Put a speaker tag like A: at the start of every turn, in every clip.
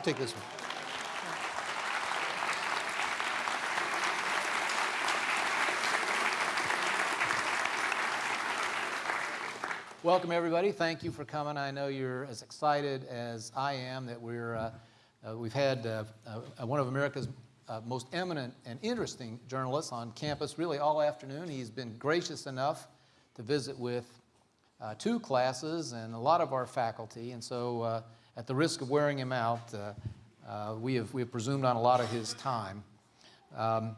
A: I'll take this one. Welcome, everybody. Thank you for coming. I know you're as excited as I am that we're, uh, uh, we've had uh, uh one of America's uh, most eminent and interesting journalists on campus really all afternoon. He's been gracious enough to visit with uh, two classes and a lot of our faculty. And so at the risk of wearing him out, we, have, we have presumed on a lot of his time. Um,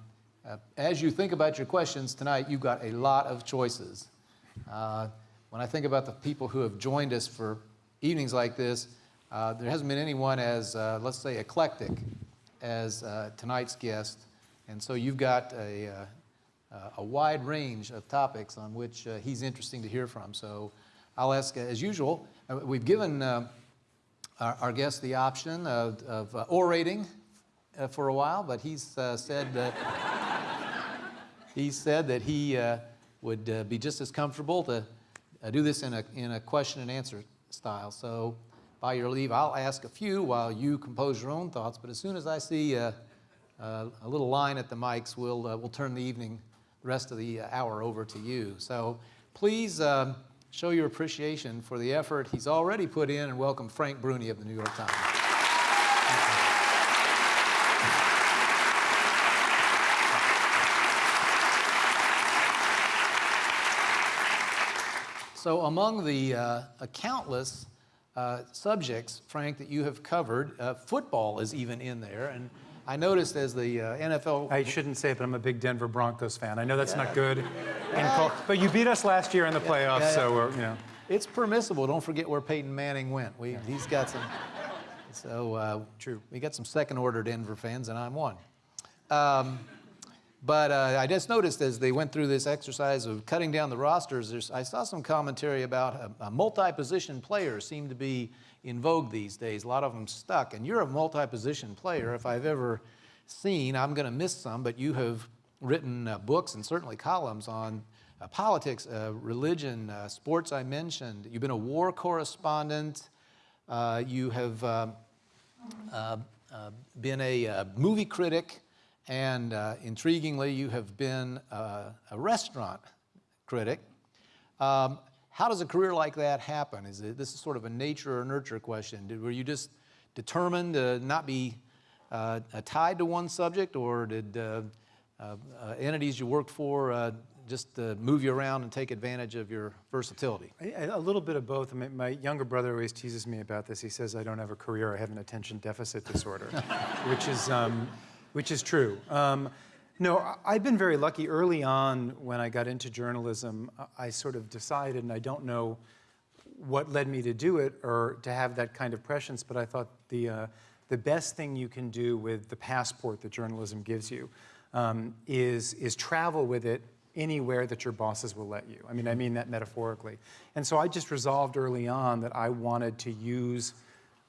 A: as you think about your questions tonight, you've got a lot of choices. When I think about the people who have joined us for evenings like this, uh, there hasn't been anyone as, uh, let's say, eclectic as uh, tonight's guest. And so you've got a, uh, a wide range of topics on which uh, he's interesting to hear from. So I'll ask, as usual, uh, we've given our, our, guest the option of, of orating for a while, but he's said that he said that he would be just as comfortable to uh, do this in a, in a question and answer style. So by your leave, I'll ask a few while you compose your own thoughts, but as soon as I see uh, uh, a little line at the mics, we'll, uh, we'll turn the evening, the rest of the hour over to you. So please um, show your appreciation for the effort he's already put in and welcome Frank Bruni of the New York Times. So among the uh, countless uh, subjects, Frank, that you have covered, uh, football is even in there. And I noticed as the uh, NFL...
B: I shouldn't say it, but I'm a big Denver Broncos fan. I know that's yeah. not good. Yeah. But you beat us last year in the playoffs, yeah, so we're, you know.
A: It's permissible. Don't forget where Peyton Manning went. We, He's got some... So, uh,
B: true.
A: We got some second-order Denver fans, and I'm one. Um, but uh, I just noticed as they went through this exercise of cutting down the rosters, I saw some commentary about a, a multi-position players seem to be in vogue these days. A lot of them stuck. And you're a multi-position player. If I've ever seen, I'm going to miss some, but you have written uh, books and certainly columns on uh, politics, uh, religion, uh, sports I mentioned. You've been a war correspondent. Uh, you have um, been a movie critic. And uh, intriguingly, you have been uh, a restaurant critic. Um, how does a career like that happen? Is it, this is sort of a nature or nurture question. Did, were you just determined to not be uh, tied to one subject, or did uh, uh, uh, entities you worked for just move you around and take advantage of your versatility?
B: A, a little bit of both. I mean, my younger brother always teases me about this. He says, I don't have a career, I have an attention deficit disorder, which is, um, which is true. Um, no, I've been very lucky early on when I got into journalism. I sort of decided, and I don't know what led me to do it or to have that kind of prescience, but I thought the, uh, the best thing you can do with the passport that journalism gives you um, is, is travel with it anywhere that your bosses will let you. I mean, I mean that metaphorically. And so I just resolved early on that I wanted to use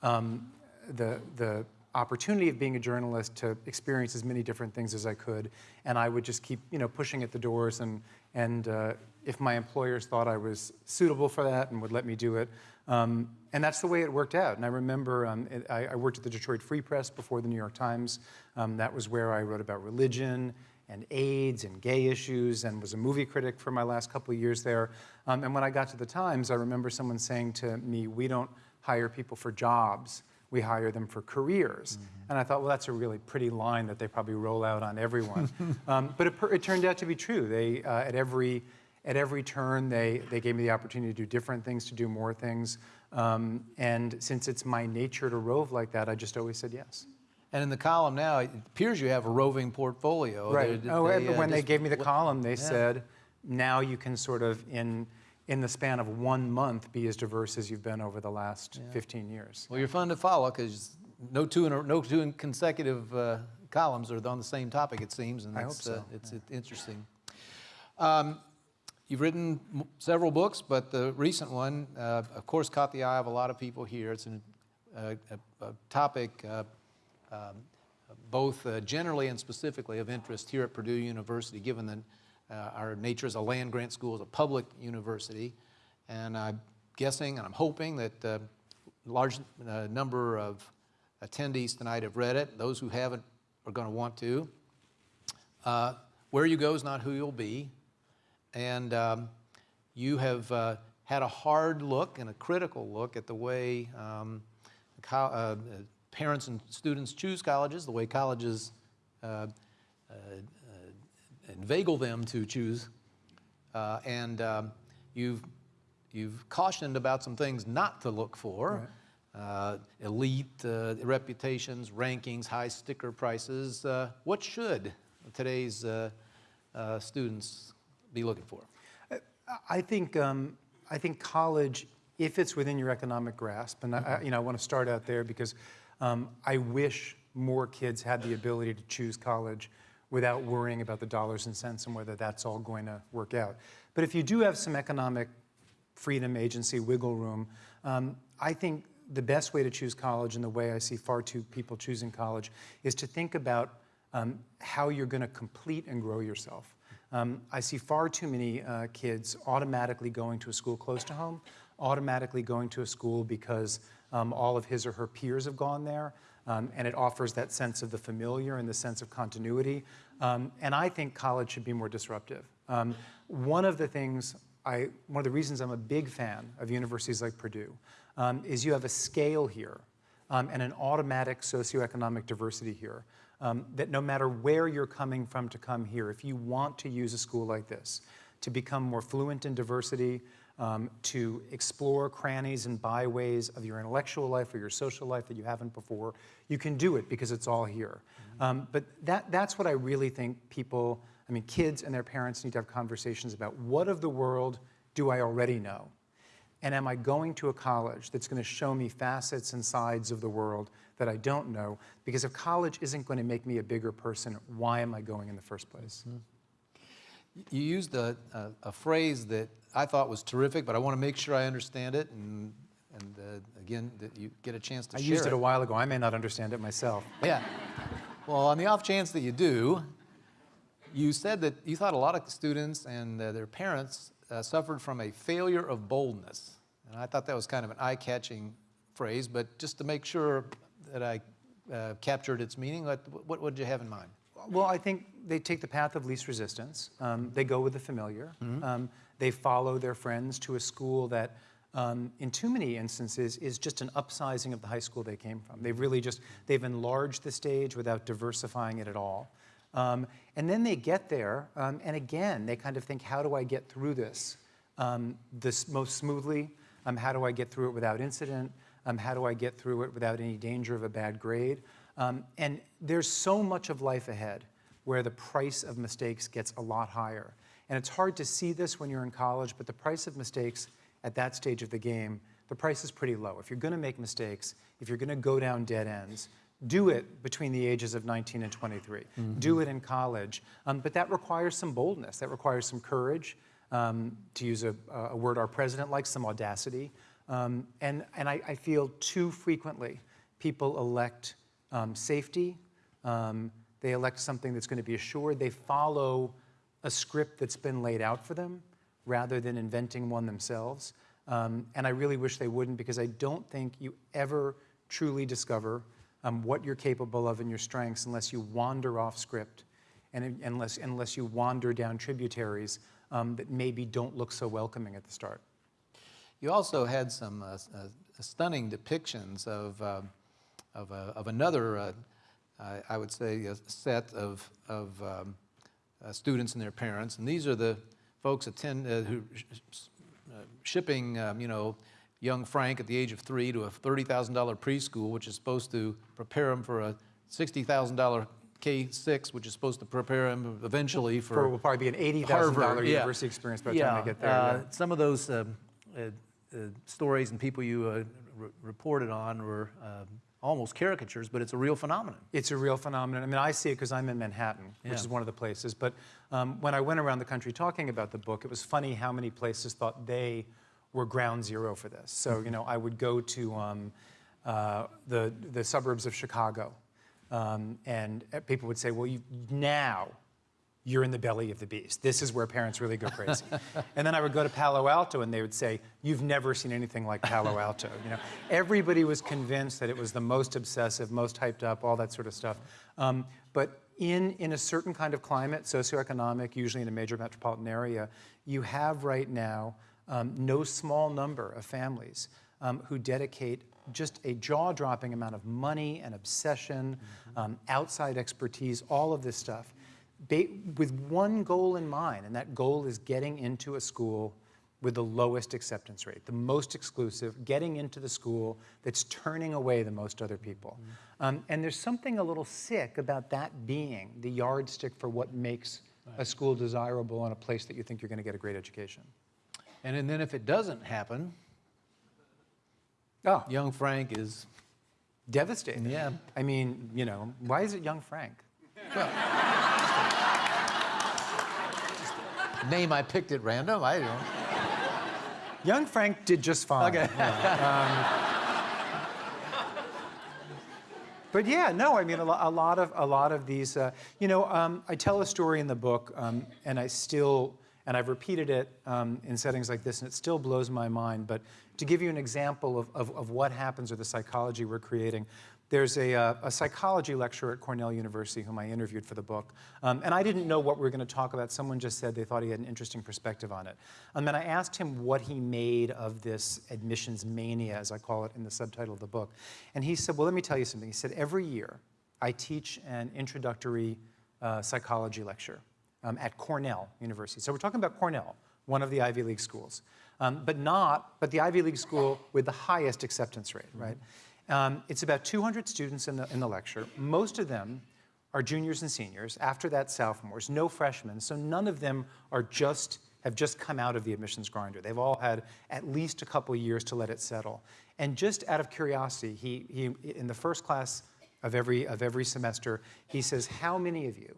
B: um, the, the opportunity of being a journalist to experience as many different things as I could, and I would just keep, you know, pushing at the doors, and and uh, if my employers thought I was suitable for that and would let me do it, um, and that's the way it worked out. And I remember um, it, I, I, worked at the Detroit Free Press before the New York Times. Um, that was where I wrote about religion and AIDS and gay issues, and was a movie critic for my last couple of years there. Um, and when I got to the Times, I remember someone saying to me, "We don't hire people for jobs." We hire them for careers. Mm -hmm. And I thought, well, that's a really pretty line that they probably roll out on everyone. um, but it, it, turned out to be true. They, uh, at, every, at every turn, they, they gave me the opportunity to do different things, to do more things. Um, and since it's my nature to rove like that, I just always said yes.
A: And in the column now, it appears you have a roving portfolio.
B: Right. They, oh, they, uh, when they gave me the column, they yeah. said, now you can sort of, in in the span of one month be as diverse as you've been over the last yeah. 15 years.
A: Well, you're fun to follow because no two, in a, no two consecutive uh, columns are on the same topic, it seems, and
B: I hope so. Uh,
A: it's yeah. interesting. Um, you've written several books, but the recent one, uh, of course, caught the eye of a lot of people here. It's an, uh, a, a, topic uh, um, both uh, generally and specifically of interest here at Purdue University, given the our nature as a land-grant school is a public university, and I'm guessing and I'm hoping that a uh, large uh, number of attendees tonight have read it. Those who haven't are going to want to. Uh, where you go is not who you'll be. And um, you have uh, had a hard look and a critical look at the way um, uh, parents and students choose colleges, the way colleges uh, uh, uh, inveigle them to choose. Uh, and um, you've, you've cautioned about some things not to look for. Uh, elite uh, reputations, rankings, high sticker prices. Uh, what should today's uh, uh, students be looking for?
B: I think, um, I think college, if it's within your economic grasp, and I, I- you know, I want to start out there because um, I wish more kids had the ability to choose college without worrying about the dollars and cents and whether that's all going to work out. But if you do have some economic freedom, agency, wiggle room, um, I think the best way to choose college and the way I see far too people choosing college is to think about um, how you're going to complete and grow yourself. Um, I see far too many uh, kids automatically going to a school close to home, automatically going to a school because um, all of his or her peers have gone there, um, and it offers that sense of the familiar and the sense of continuity. Um, and I think college should be more disruptive. Um, one of the things I, one of the reasons I'm a big fan of universities like Purdue um, is you have a scale here um, and an automatic socioeconomic diversity here. Um, that no matter where you're coming from to come here, if you want to use a school like this to become more fluent in diversity, um, to explore crannies and byways of your intellectual life or your social life that you haven't before, you can do it because it's all here. Um, but that, that's what I really think people, I mean, kids and their parents need to have conversations about. What of the world do I already know? And am I going to a college that's going to show me facets and sides of the world that I don't know? Because if college isn't going to make me a bigger person, why am I going in the first place?
A: You used a, a, a phrase that I thought was terrific, but I want to make sure I understand it, and, and uh, again, that you get a chance to
B: I used it a while ago. I may not understand it myself.
A: Yeah. Well, on the off chance that you do, you said that you thought a lot of students and uh, their parents uh, suffered from a failure of boldness. And I thought that was kind of an eye-catching phrase, but just to make sure that I uh, captured its meaning, what, what, what did you have in mind?
B: Well, I think they take the path of least resistance. Um, they go with the familiar. Um, they follow their friends to a school that, um, in too many instances, is just an upsizing of the high school they came from. They've really just they've enlarged the stage without diversifying it at all. Um, and then they get there, um, and again, they kind of think, how do I get through this um, this most smoothly? Um, how do I get through it without incident? Um, how do I get through it without any danger of a bad grade? Um, and there's so much of life ahead where the price of mistakes gets a lot higher. And it's hard to see this when you're in college, but the price of mistakes at that stage of the game, the price is pretty low. If you're going to make mistakes, if you're going to go down dead ends, do it between the ages of 19 and 23. Do it in college. Um, but that requires some boldness, that requires some courage, um, to use a, a word our president likes, some audacity. Um, and and I, I feel too frequently people elect um, safety, um, they elect something that's going to be assured, they follow a script that's been laid out for them rather than inventing one themselves. Um, and I really wish they wouldn't because I don't think you ever truly discover um, what you're capable of and your strengths unless you wander off script and unless, unless you wander down tributaries um, that maybe don't look so welcoming at the start.
A: You also had some uh, uh, stunning depictions of, uh, of, uh, of another, uh, I I would say, a set of, of um, uh, students and their parents. And these are the folks attend, uh, who sh- uh, shipping, um, you know, young Frank at the age of three to a $30,000 preschool, which is supposed to prepare him for a $60,000 K-6, which is supposed to prepare him eventually for
B: For will probably be an $80,000
A: Harvard, yeah.
B: university experience by the time they get there.
A: uh,
B: yeah.
A: Some of those um, uh, uh, stories and people you uh, re- reported on were um, almost caricatures, but it's a real phenomenon.
B: It's a real phenomenon. I mean, I see it because I'm in Manhattan, which is one of the places. But um, when I went around the country talking about the book, it was funny how many places thought they were ground zero for this. So, you know, I would go to um, uh, the, the suburbs of Chicago, um, and uh, people would say, well, you, now you're in the belly of the beast. This is where parents really go crazy. and then I would go to Palo Alto and they would say, you've never seen anything like Palo Alto. You know, everybody was convinced that it was the most obsessive, most hyped up, all that sort of stuff. Um, but in, in a certain kind of climate, socioeconomic, usually in a major metropolitan area, you have right now um, no small number of families um, who dedicate just a jaw-dropping amount of money and obsession, um, outside expertise, all of this stuff, with one goal in mind, and that goal is getting into a school with the lowest acceptance rate, the most exclusive, getting into the school that's turning away the most other people. Um, and there's something a little sick about that being the yardstick for what makes a school desirable and a place that you think you're going to get a great education.
A: And then if it doesn't happen,
B: Oh,
A: young Frank is,
B: devastating.
A: Yeah.
B: I mean, you know, why is it young Frank?
A: name I picked at random, I don't.
B: Young Frank did just fine.
A: Okay.
B: But yeah, no, I mean, a lot of a lot of these, uh, you know, um, I tell a story in the book, um, and I still, and I've repeated it um, in settings like this, and it still blows my mind. But to give you an example of, of, of what happens or the psychology we're creating, there's a, uh, a psychology lecturer at Cornell University whom I interviewed for the book, um, and I didn't know what we were going to talk about. Someone just said they thought he had an interesting perspective on it, and then I asked him what he made of this admissions mania, as I call it in the subtitle of the book, and he said, "Well, let me tell you something." He said, "Every year, I teach an introductory uh, psychology lecture um, at Cornell University. So we're talking about Cornell, one of the Ivy League schools, um, but not, but the Ivy League school with the highest acceptance rate, right? Um, it's about 200 students in the, in the lecture. Most of them are juniors and seniors. After that, sophomores, no freshmen. So none of them are just, have just come out of the admissions grinder. They've all had at least a couple years to let it settle. And just out of curiosity, he, he, in the first class of every, of every semester, he says, how many of you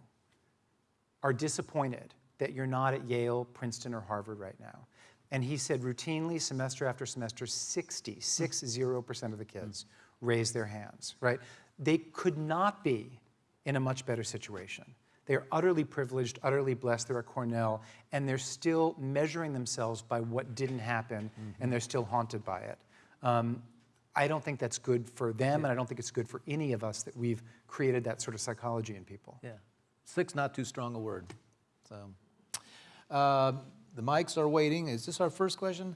B: are disappointed that you're not at Yale, Princeton, or Harvard right now. And he said routinely, semester after semester, 60, 60% of the kids raise their hands, right? They could not be in a much better situation. They're utterly privileged, utterly blessed. They're at Cornell, and they're still measuring themselves by what didn't happen, and they're still haunted by it. Um, I don't think that's good for them, and I don't think it's good for any of us that we've created that sort of psychology in people.
A: Yeah. Six, not too strong a word. So, uh, the mics are waiting. Is this our first question?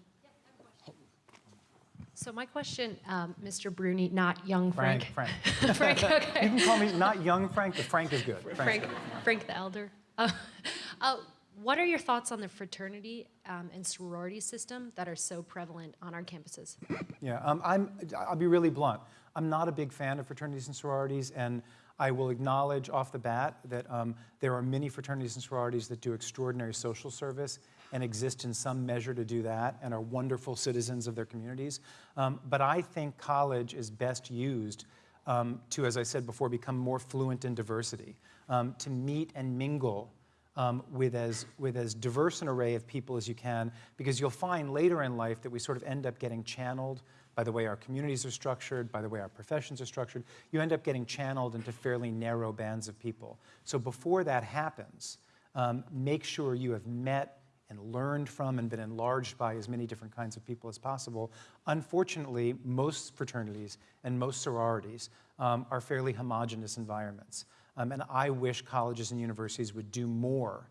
C: So my question, um, Mr. Bruni, not young
B: Frank,
C: Frank.
B: Frank.
C: Frank,
B: You can call me not young Frank, but Frank is good. Frank's
C: Frank,
B: good.
C: Frank the elder. Uh, uh, what are your thoughts on the fraternity um, and sorority system that are so prevalent on our campuses?
B: Yeah, um, I'm, I'll be really blunt. I'm not a big fan of fraternities and sororities, and I will acknowledge off the bat that um, there are many fraternities and sororities that do extraordinary social service and exist in some measure to do that and are wonderful citizens of their communities. Um, but I think college is best used um, to, as I said before, become more fluent in diversity, um, to meet and mingle um, with, as, with as diverse an array of people as you can, because you'll find later in life that we sort of end up getting channeled by the way our communities are structured, by the way our professions are structured. You end up getting channeled into fairly narrow bands of people. So before that happens, um, make sure you have met and learned from and been enlarged by as many different kinds of people as possible. Unfortunately, most fraternities and most sororities um, are fairly homogenous environments. Um, and I wish colleges and universities would do more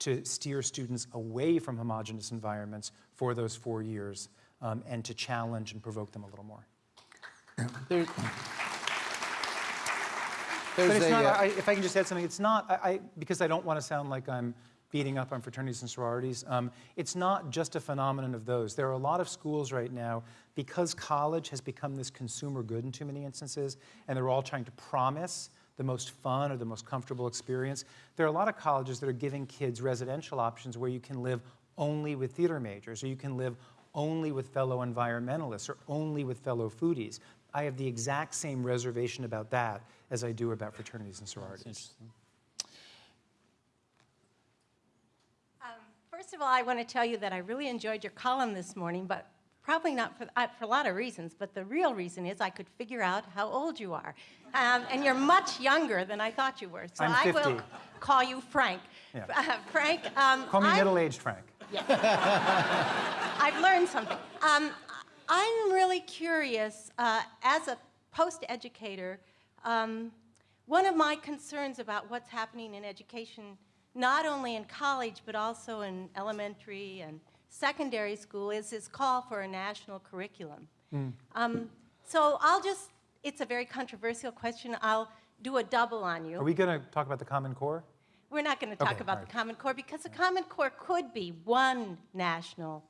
B: to steer students away from homogenous environments for those four years um, and to challenge and provoke them a little more.
A: There,
B: But it's
A: a,
B: not,
A: uh,
B: I, if I can just add something, it's not, I, I, because I don't want to sound like I'm beating up on fraternities and sororities, um, it's not just a phenomenon of those. There are a lot of schools right now, because college has become this consumer good in too many instances, and they're all trying to promise the most fun or the most comfortable experience. There are a lot of colleges that are giving kids residential options where you can live only with theater majors, or you can live only with fellow environmentalists, or only with fellow foodies. I have the exact same reservation about that as I do about fraternities and sororities.
A: interesting.
D: Um, First of all, I want to tell you that I really enjoyed your column this morning, but probably not for, uh, for a lot of reasons, but the real reason is I could figure out how old you are. Um, and you're much younger than I thought you were. So
B: I'm
D: I will call you Frank.
B: Yeah.
D: Uh, Frank, um,
B: Call me middle-aged Frank.
D: I've learned something. Um, I'm really curious, uh, as a post-educator, um, one of my concerns about what's happening in education, not only in college, but also in elementary and secondary school, is this call for a national curriculum. Um, so I'll just, it's a very controversial question. I'll do a double on you.
B: Are we going to talk about the Common Core?
D: We're not going to talk
B: Okay,
D: about
B: right.
D: the Common Core because the Common Core could be one national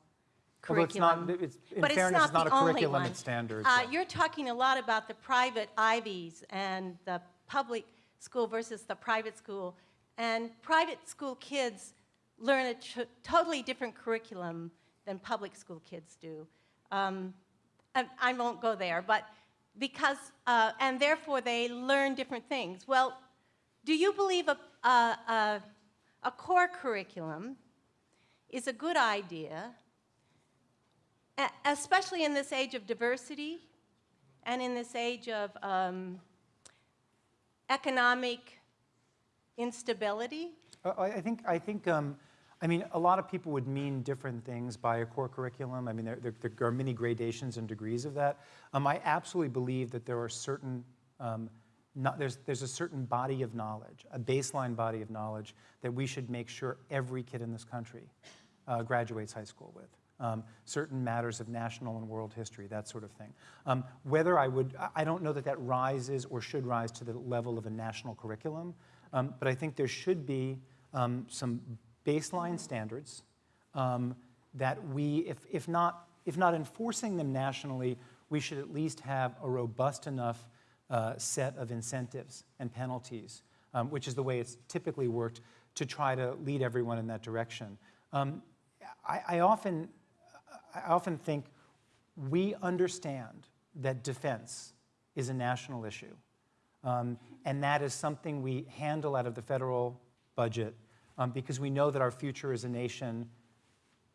B: Although it's not-
D: curriculum.
B: it's-
D: but
B: fairness, it's not
D: the
B: a
D: only
B: curriculum,
D: one.
B: it's standards,
D: Uh, you're talking a lot about the private Ivies and the public school versus the private school. And private school kids learn a totally different curriculum than public school kids do. Um, I, I won't go there, but because, uh, and therefore they learn different things. Well, do you believe a, a, a, a core curriculum is a good idea, especially in this age of diversity and in this age of um, economic instability?
B: Uh, I think, I think, um, I mean, a lot of people would mean different things by a core curriculum. I mean, there, there, there are many gradations and degrees of that. Um, I absolutely believe that there are certain, um, not, there's, there's a certain body of knowledge, a baseline body of knowledge that we should make sure every kid in this country uh, graduates high school with. Um, certain matters of national and world history, that sort of thing. Um, whether I would, I don't know that that rises or should rise to the level of a national curriculum, um, but I think there should be um, some baseline standards um, that we, if, if, not, if not enforcing them nationally, we should at least have a robust enough uh, set of incentives and penalties, um, which is the way it's typically worked, to try to lead everyone in that direction. Um, I, I, often, I often think we understand that defense is a national issue. Um, and that is something we handle out of the federal budget um, because we know that our future as a nation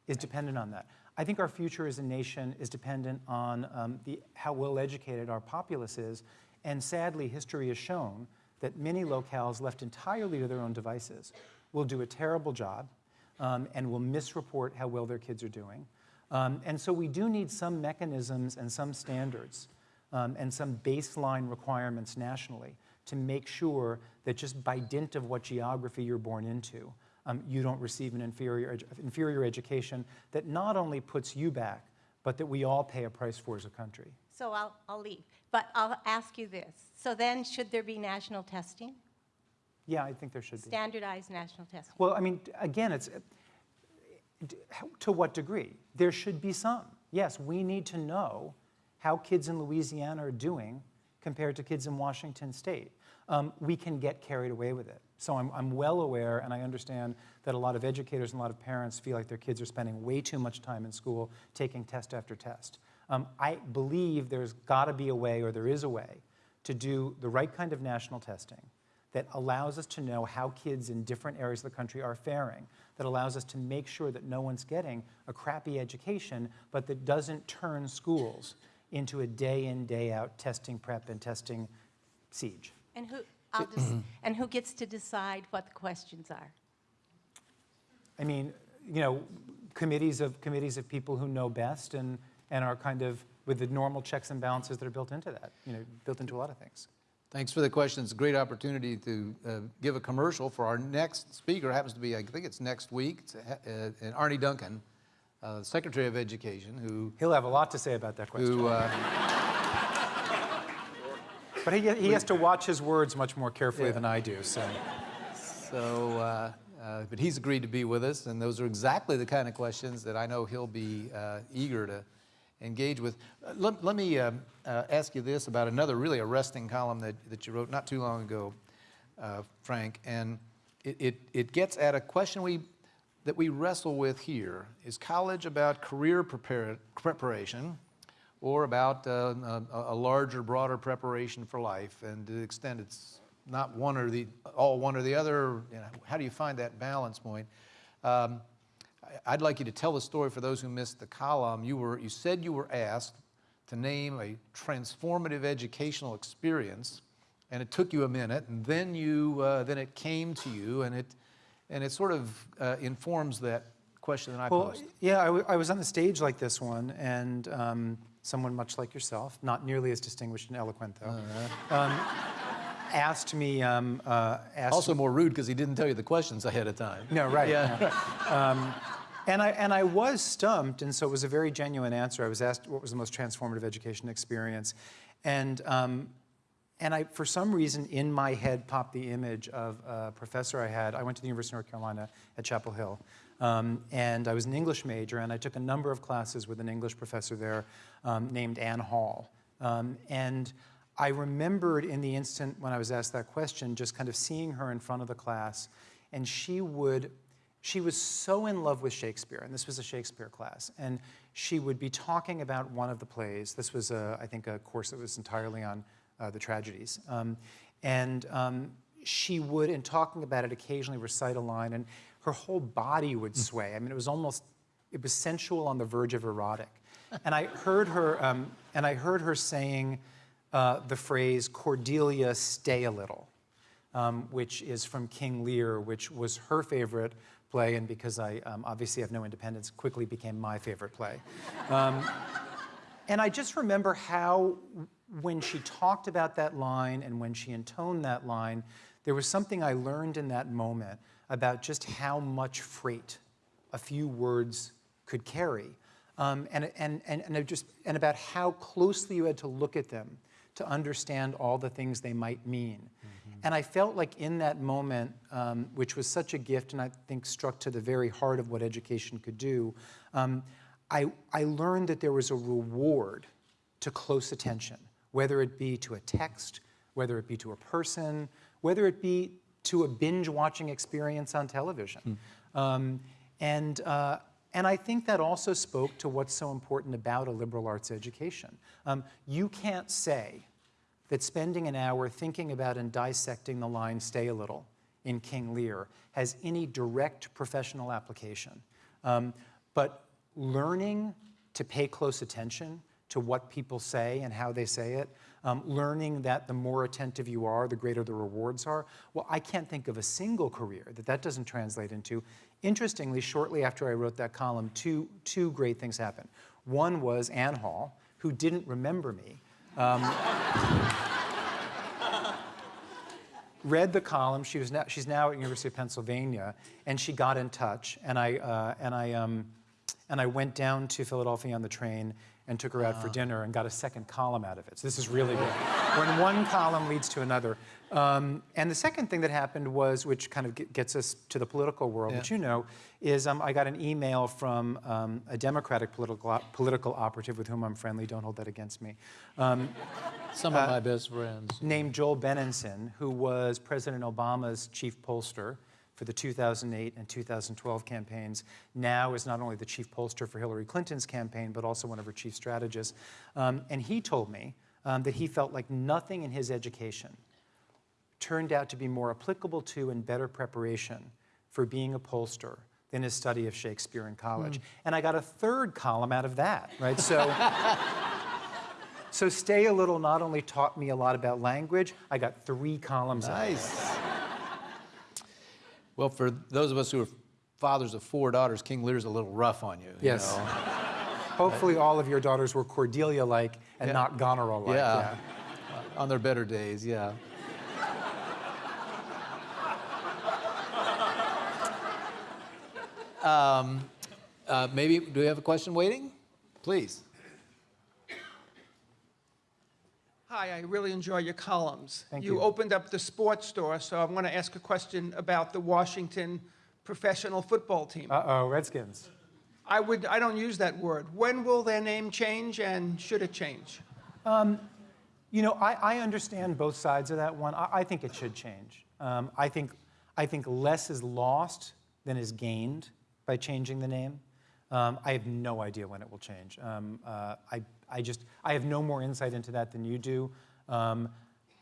B: is dependent on that. I think our future as a nation is dependent on um, the, how well educated our populace is. And sadly, history has shown that many locales left entirely to their own devices will do a terrible job um, and will misreport how well their kids are doing. Um, and so we do need some mechanisms and some standards um, and some baseline requirements nationally to make sure that just by dint of what geography you're born into, um, you don't receive an inferior, edu- inferior education that not only puts you back, but that we all pay a price for as a country.
D: So I'll, I'll leave. But I'll ask you this. So then, should there be national testing?
B: Yeah, I think there should be.
D: Standardized national testing?
B: Well, I mean, again, it's to what degree? There should be some. Yes, we need to know how kids in Louisiana are doing compared to kids in Washington State. Um, we can get carried away with it. So I'm, I'm well aware, and I understand that a lot of educators and a lot of parents feel like their kids are spending way too much time in school taking test after test. Um, I believe there's got to be a way, or there is a way, to do the right kind of national testing that allows us to know how kids in different areas of the country are faring, that allows us to make sure that no one's getting a crappy education, but that doesn't turn schools into a day in, day out testing prep and testing siege.
D: And who, I'll just, and who gets to decide what the questions are?
B: I mean, you know, committees of, committees of people who know best and, and are kind of with the normal checks and balances that are built into that, you know, built into a lot of things.
A: Thanks for the question. It's a great opportunity to uh, give a commercial for our next speaker. Happens to be, I think it's next week. It's uh, and Arne Duncan, uh, Secretary of Education, who,
B: He'll have a lot to say about that question.
A: who uh,
B: But he, he has to watch his words much more carefully
A: Yeah.
B: than I do, so.
A: So, uh, uh, but he's agreed to be with us, and those are exactly the kind of questions that I know he'll be uh, eager to engage with. Uh, Let, let me um, uh, ask you this about another really arresting column that, that you wrote not too long ago, uh, Frank, and it, it, it gets at a question we, that we wrestle with here. Is college about career prepar- preparation or about uh, a, a larger, broader preparation for life? And to the extent it's not one or the, all one or the other, you know, how do you find that balance point? Um, I'd like you to tell the story for those who missed the column. You were, you said you were asked to name a transformative educational experience, and it took you a minute, and then you, uh, then it came to you, and it, and it sort of uh, informs that question that I
B: Well,
A: posed.
B: yeah, I, w- I was on the stage like this one, and um, someone much like yourself, not nearly as distinguished and eloquent though, um, asked me. Um, uh, asked
A: Also more rude because he didn't tell you the questions ahead of time.
B: No, right.
A: Yeah.
B: Um, and I and I was stumped, and so it was a very genuine answer. I was asked what was the most transformative education experience, and um, and I for some reason in my head popped the image of a professor I had. I went to the University of North Carolina at Chapel Hill, um, and I was an English major, and I took a number of classes with an English professor there um, named Ann Hall, um, and. I remembered in the instant when I was asked that question, just kind of seeing her in front of the class, and she would she was so in love with Shakespeare, and this was a Shakespeare class, and she would be talking about one of the plays. This was, a, I think, a course that was entirely on uh, the tragedies. Um, and um, she would, in talking about it, occasionally recite a line, and her whole body would sway. I mean, it was almost, it was sensual on the verge of erotic. And I heard her, um, and I heard her saying uh, the phrase, Cordelia, stay a little um, which is from King Lear, which was her favorite play, and because I um, obviously have no independence, quickly became my favorite play. Um, and I just remember how, when she talked about that line and when she intoned that line, there was something I learned in that moment about just how much freight a few words could carry. Um, and, and, and, and, just, and about how closely you had to look at them to understand all the things they might mean. And I felt like in that moment, um, which was such a gift and I think struck to the very heart of what education could do, um, I, I learned that there was a reward to close attention, whether it be to a text, whether it be to a person, whether it be to a binge watching experience on television. Um, and, uh, and I think that also spoke to what's so important about a liberal arts education. Um, you can't say that spending an hour thinking about and dissecting the line Stay a Little in King Lear has any direct professional application. Um, but learning to pay close attention to what people say and how they say it, um, learning that the more attentive you are, the greater the rewards are. Well, I can't think of a single career that that doesn't translate into. Interestingly, shortly after I wrote that column, two, two great things happened. One was Ann Hall, who didn't remember me, read the column. She was now, she's now at University of Pennsylvania, and she got in touch. And I, uh, and, I, um, and I went down to Philadelphia on the train and took her out for dinner and got a second column out of it. So this is really good. when one column leads to another. Um, and the second thing that happened was, which kind of gets us to the political world, which you know, is um, I got an email from um, a Democratic political, op- political operative with whom I'm friendly. Don't hold that against me. Um,
A: Some of my best friends.
B: named Joel Benenson, who was President Obama's chief pollster for the 2008 and 2012 campaigns, now is not only the chief pollster for Hillary Clinton's campaign, but also one of her chief strategists. Um, and he told me um, that he felt like nothing in his education turned out to be more applicable to and better preparation for being a pollster than his study of Shakespeare in college. And I got a third column out of that, right? So. So Stay a Little not only taught me a lot about language, I got three columns out of it.
A: Nice. Well, for those of us who are fathers of four daughters, King Lear's a little rough on you. you
B: Yes.
A: know?
B: Hopefully all of your daughters were Cordelia-like and
A: Yeah.
B: not Goneril-like.
A: Yeah. On their better days, yeah. um, uh, maybe, do we have a question waiting? Please.
E: Hi, I really enjoy your columns.
B: Thank
E: You
B: you.
E: opened up the sports store, so I want to ask a question about the Washington professional football team.
B: Uh-oh, Redskins.
E: I would, I don't use that word. When will their name change and should it change?
B: You know, I, I understand both sides of that one. I, I think it should change. Um, I, think, I think less is lost than is gained by changing the name. Um, I have no idea when it will change. Um, uh, I, I just, I have no more insight into that than you do. Um,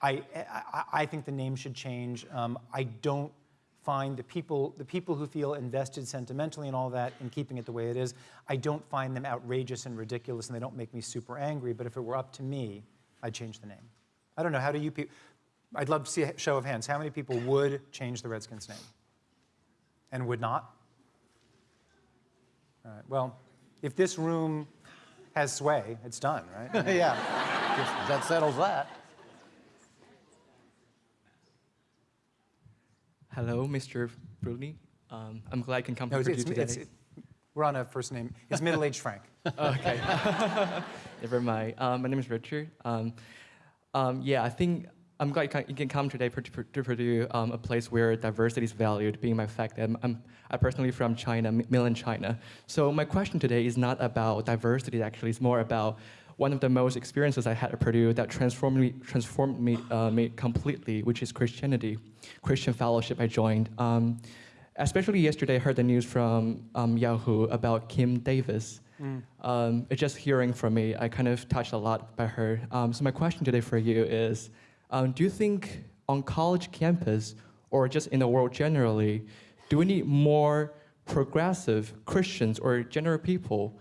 B: I, I, I think the name should change. Um, I don't find the people, the people who feel invested sentimentally in all that and keeping it the way it is, I don't find them outrageous and ridiculous and they don't make me super angry, but if it were up to me, I'd change the name. I don't know, how do you people, I'd love to see a show of hands. How many people would change the Redskins name? And would not? All right, well, if this room has sway, it's done, right?
A: Yeah, that settles that.
F: Hello, Mr. Bruni. Um, I'm glad I can come
B: No,
F: here
B: it's,
F: for you
B: it's,
F: today.
B: it's, we're on a first name. It's middle-aged Frank.
F: okay. Never mind. Um, my name is Richard. Um, um, yeah, I think I'm glad you can, come today to Purdue, um, a place where diversity is valued, being my fact that I'm, I'm, personally from China, mainland China. So my question today is not about diversity, actually. It's more about one of the most experiences I had at Purdue that transformed me, transformed me, uh, me completely, which is Christianity, Christian fellowship I joined. Um, especially yesterday, I heard the news from um, Yahoo about Kim Davis. Um, just hearing from me, I kind of touched a lot by her. Um, so my question today for you is, um, do you think on college campus or just in the world generally, do we need more progressive Christians or general people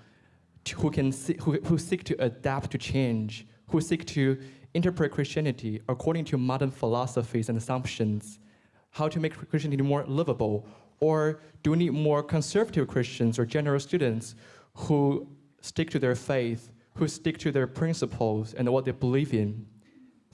F: to, who can see, who, who seek to adapt to change, who seek to interpret Christianity according to modern philosophies and assumptions, how to make Christianity more livable? Or do we need more conservative Christians or general students who stick to their faith, who stick to their principles and what they believe in?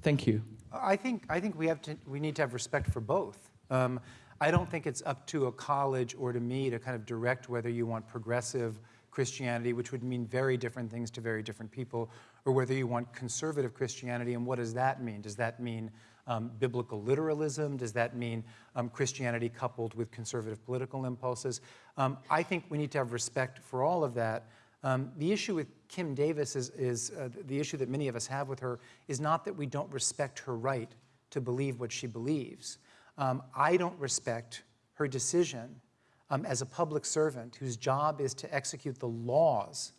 F: Thank you.
B: I think, I think we, have to, we need to have respect for both. Um, I don't think it's up to a college or to me to kind of direct whether you want progressive Christianity, which would mean very different things to very different people, or whether you want conservative Christianity, and what does that mean? Does that mean um, biblical literalism? Does that mean um, Christianity coupled with conservative political impulses? Um, I think we need to have respect for all of that. Um, the issue with Kim Davis is, is uh, the issue that many of us have with her is not that we don't respect her right to believe what she believes. Um, I don't respect her decision um, as a public servant whose job is to execute the laws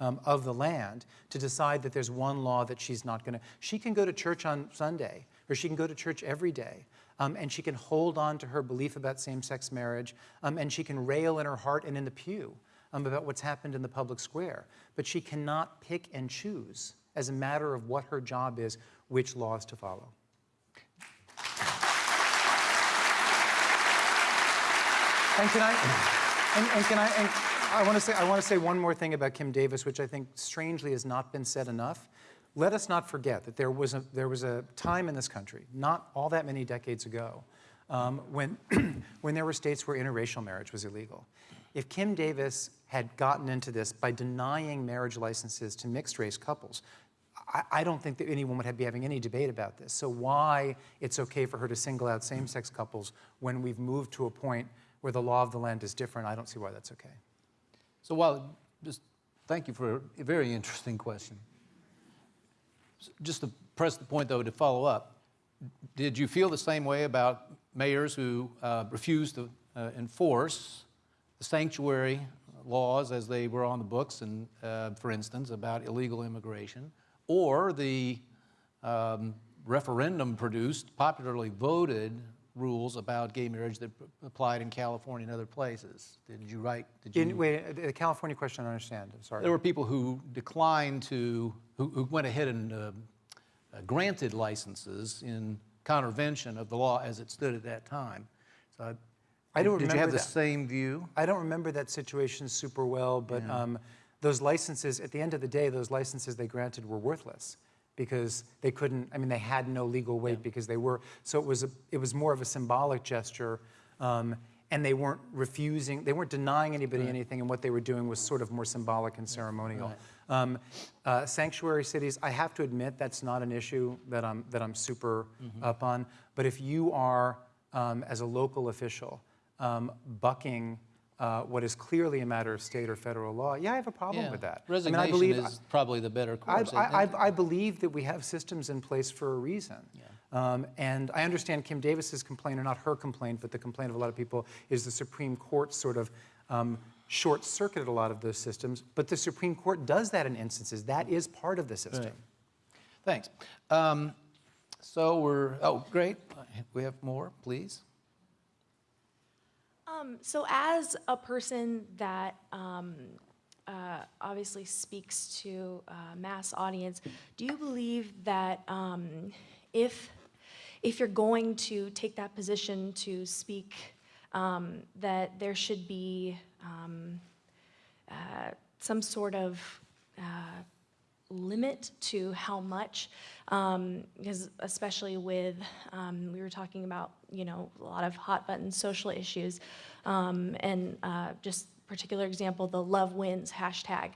B: um, of the land to decide that there's one law that she's not going to. She can go to church on Sunday, or she can go to church every day, um, and she can hold on to her belief about same sex marriage, um, and she can rail in her heart and in the pew um, about what's happened in the public square. But she cannot pick and choose, as a matter of what her job is, which laws to follow. And can I, and, and can I, and I want to say, I want to say one more thing about Kim Davis, which I think strangely has not been said enough. Let us not forget that there was a, there was a time in this country, not all that many decades ago, um, when, when there were states where interracial marriage was illegal. If Kim Davis had gotten into this by denying marriage licenses to mixed race couples, I, I don't think that anyone would have, be having any debate about this. So why it's okay for her to single out same-sex couples when we've moved to a point where the law of the land is different, I don't see why that's okay.
A: So while, just thank you for a very interesting question. Just to press the point, though, to follow up, did you feel the same way about mayors who uh, refused to uh, enforce the sanctuary laws as they were on the books, and, uh, for instance, about illegal immigration, or the um, referendum-produced, popularly voted rules about gay marriage that applied in California and other places? Did you write? Did you?
B: In, wait, the California question, I don't understand, I'm sorry.
A: There were people who declined to, who, who went ahead and uh, uh, granted licenses in contravention of the law as it stood at that time. So,
B: I don't
A: did you have the
B: that.
A: same view?
B: I don't remember that situation super well, but um, those licenses, at the end of the day, those licenses they granted were worthless because they couldn't, I mean, they had no legal weight because they were, so it was, a, it was more of a symbolic gesture. Um, and they weren't refusing, they weren't denying anybody anything, and what they were doing was sort of more symbolic and ceremonial. Um, uh, sanctuary cities, I have to admit that's not an issue that I'm, that I'm super up on. But if you are, um, as a local official, um, bucking uh, what is clearly a matter of state or federal law, yeah, I have a problem
A: Yeah.
B: with that.
A: Resignation
B: I mean, I believe,
A: is probably the better course.
B: I, I. I believe that we have systems in place for a reason. Um, and I understand Kim Davis's complaint, or not her complaint, but the complaint of a lot of people, is the Supreme Court sort of um, short circuited a lot of those systems. But the Supreme Court does that in instances. That is part of the system.
A: Right. Thanks. Um, So we're, oh, great. We have more, please.
G: Um, so, as a person that um, uh, obviously speaks to a mass audience, do you believe that um, if if you're going to take that position to speak, um, that there should be um, uh, some sort of uh, limit to how much, um, because especially with, um, we were talking about, you know, a lot of hot button social issues, um, and uh, just particular example, the love wins hashtag.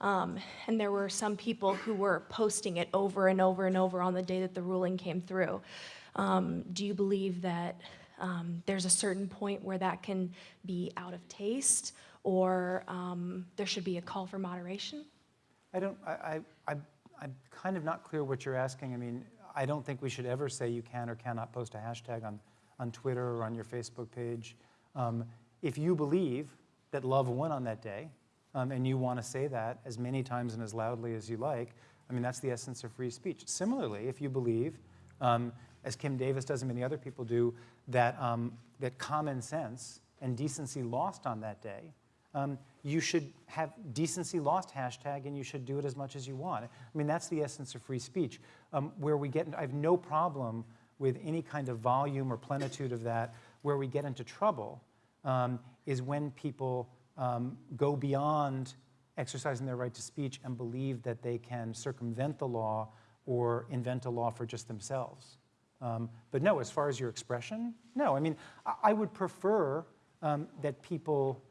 G: Um, and there were some people who were posting it over and over and over on the day that the ruling came through. Um, do you believe that um, there's a certain point where that can be out of taste, or there should be a call for moderation?
B: I don't, I- I'm kind of not clear what you're asking. I mean, I don't think we should ever say you can or cannot post a hashtag on, on Twitter or on your Facebook page. Um, If you believe that love won on that day, um, and you want to say that as many times and as loudly as you like, I mean, that's the essence of free speech. Similarly, if you believe, um, as Kim Davis does and many other people do, that, um, that common sense and decency lost on that day, um, you should have decency lost hashtag and you should do it as much as you want. I mean, that's the essence of free speech. Um, where we get, I have no problem with any kind of volume or plenitude of that. Where we get into trouble um, is when people um, go beyond exercising their right to speech and believe that they can circumvent the law or invent a law for just themselves. Um, but no, as far as your expression, no. I mean, I, I would prefer um, that people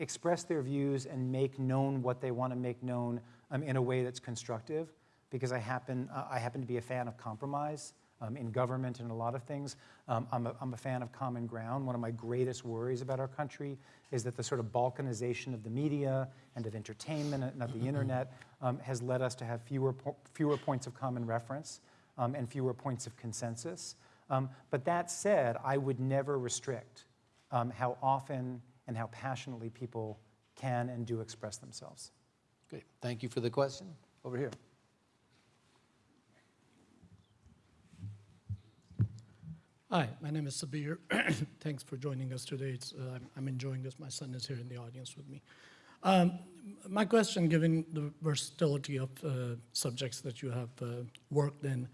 B: express their views and make known what they want to make known um, in a way that's constructive, because I happen, uh, I happen to be a fan of compromise um, in government and a lot of things. Um, I'm, a, I'm a fan of common ground. One of my greatest worries about our country is that the sort of balkanization of the media and of entertainment and of the internet um, has led us to have fewer, po- fewer points of common reference um, and fewer points of consensus. Um, but that said, I would never restrict um, how often and how passionately people can and do express themselves.
A: Great, thank you for the question. Over here.
H: Hi, my name is Sabir. Thanks for joining us today. It's, uh, I'm- I'm enjoying this. My son is here in the audience with me. Um, my question, given the versatility of uh, subjects that you have uh, worked in,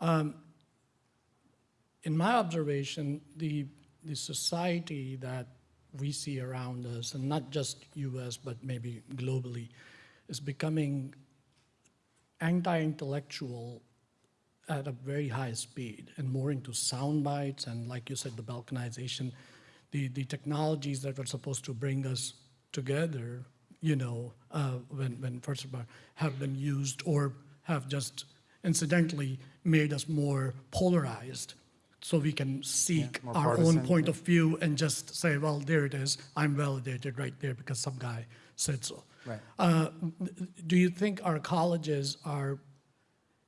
H: um, in my observation, the, the society that we see around us, and not just US, but maybe globally, is becoming anti-intellectual at a very high speed and more into sound bites and like you said the balkanization. The, the technologies that were supposed to bring us together you know uh, when, when first of all have been used or have just incidentally made us more polarized so we can seek
B: more
H: our
B: partisan,
H: own point of view and just say well there it is. I'm validated right there because some guy said so.
B: Right.
H: uh, do you think our colleges are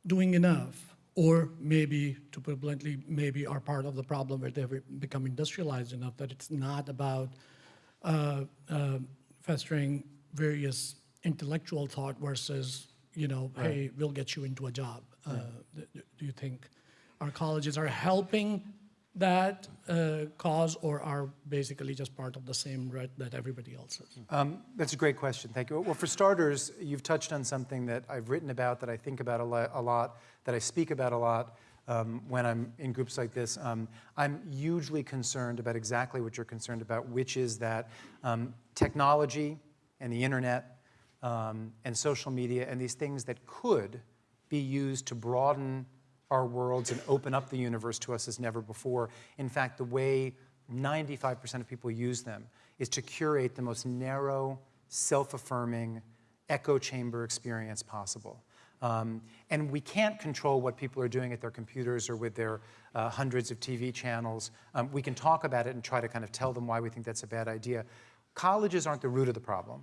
H: doing enough, or maybe, to put it bluntly, maybe are part of the problem where they've become industrialized enough that it's not about uh, uh, festering various intellectual thought versus, you know, hey, we'll get you into a job. Uh, th- th- Do you think our colleges are helping that uh, cause, or are basically just part of the same rut that everybody else is?
B: Um, that's a great question. Thank you. Well, for starters, you've touched on something that I've written about, that I think about a, lo- a lot, that I speak about a lot um, when I'm in groups like this. Um, I'm hugely concerned about exactly what you're concerned about, which is that um, technology and the internet um, and social media and these things that could be used to broaden our worlds and open up the universe to us as never before. In fact, the way 95% of people use them is to curate the most narrow, self affirming, echo chamber experience possible. Um, and we can't control what people are doing at their computers or with their uh, hundreds of TV channels. Um, we can talk about it and try to kind of tell them why we think that's a bad idea. Colleges aren't the root of the problem.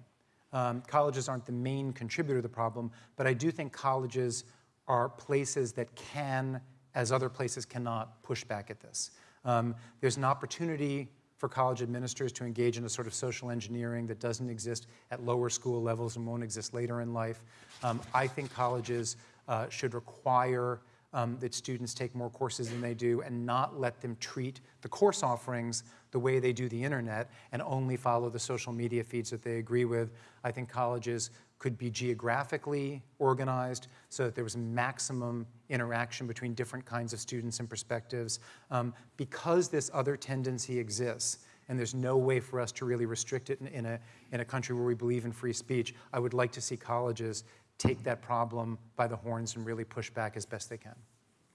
B: Um, colleges aren't the main contributor to the problem, but I do think colleges are places that can, as other places cannot, push back at this. Um, there's an opportunity for college administrators to engage in a sort of social engineering that doesn't exist at lower school levels and won't exist later in life. Um, I think colleges uh, should require um, that students take more courses than they do and not let them treat the course offerings the way they do the internet and only follow the social media feeds that they agree with. I think colleges could be geographically organized so that there was maximum interaction between different kinds of students and perspectives. Um, because this other tendency exists, and there's no way for us to really restrict it in, in, a, in a country where we believe in free speech, I would like to see colleges take that problem by the horns and really push back as best they can.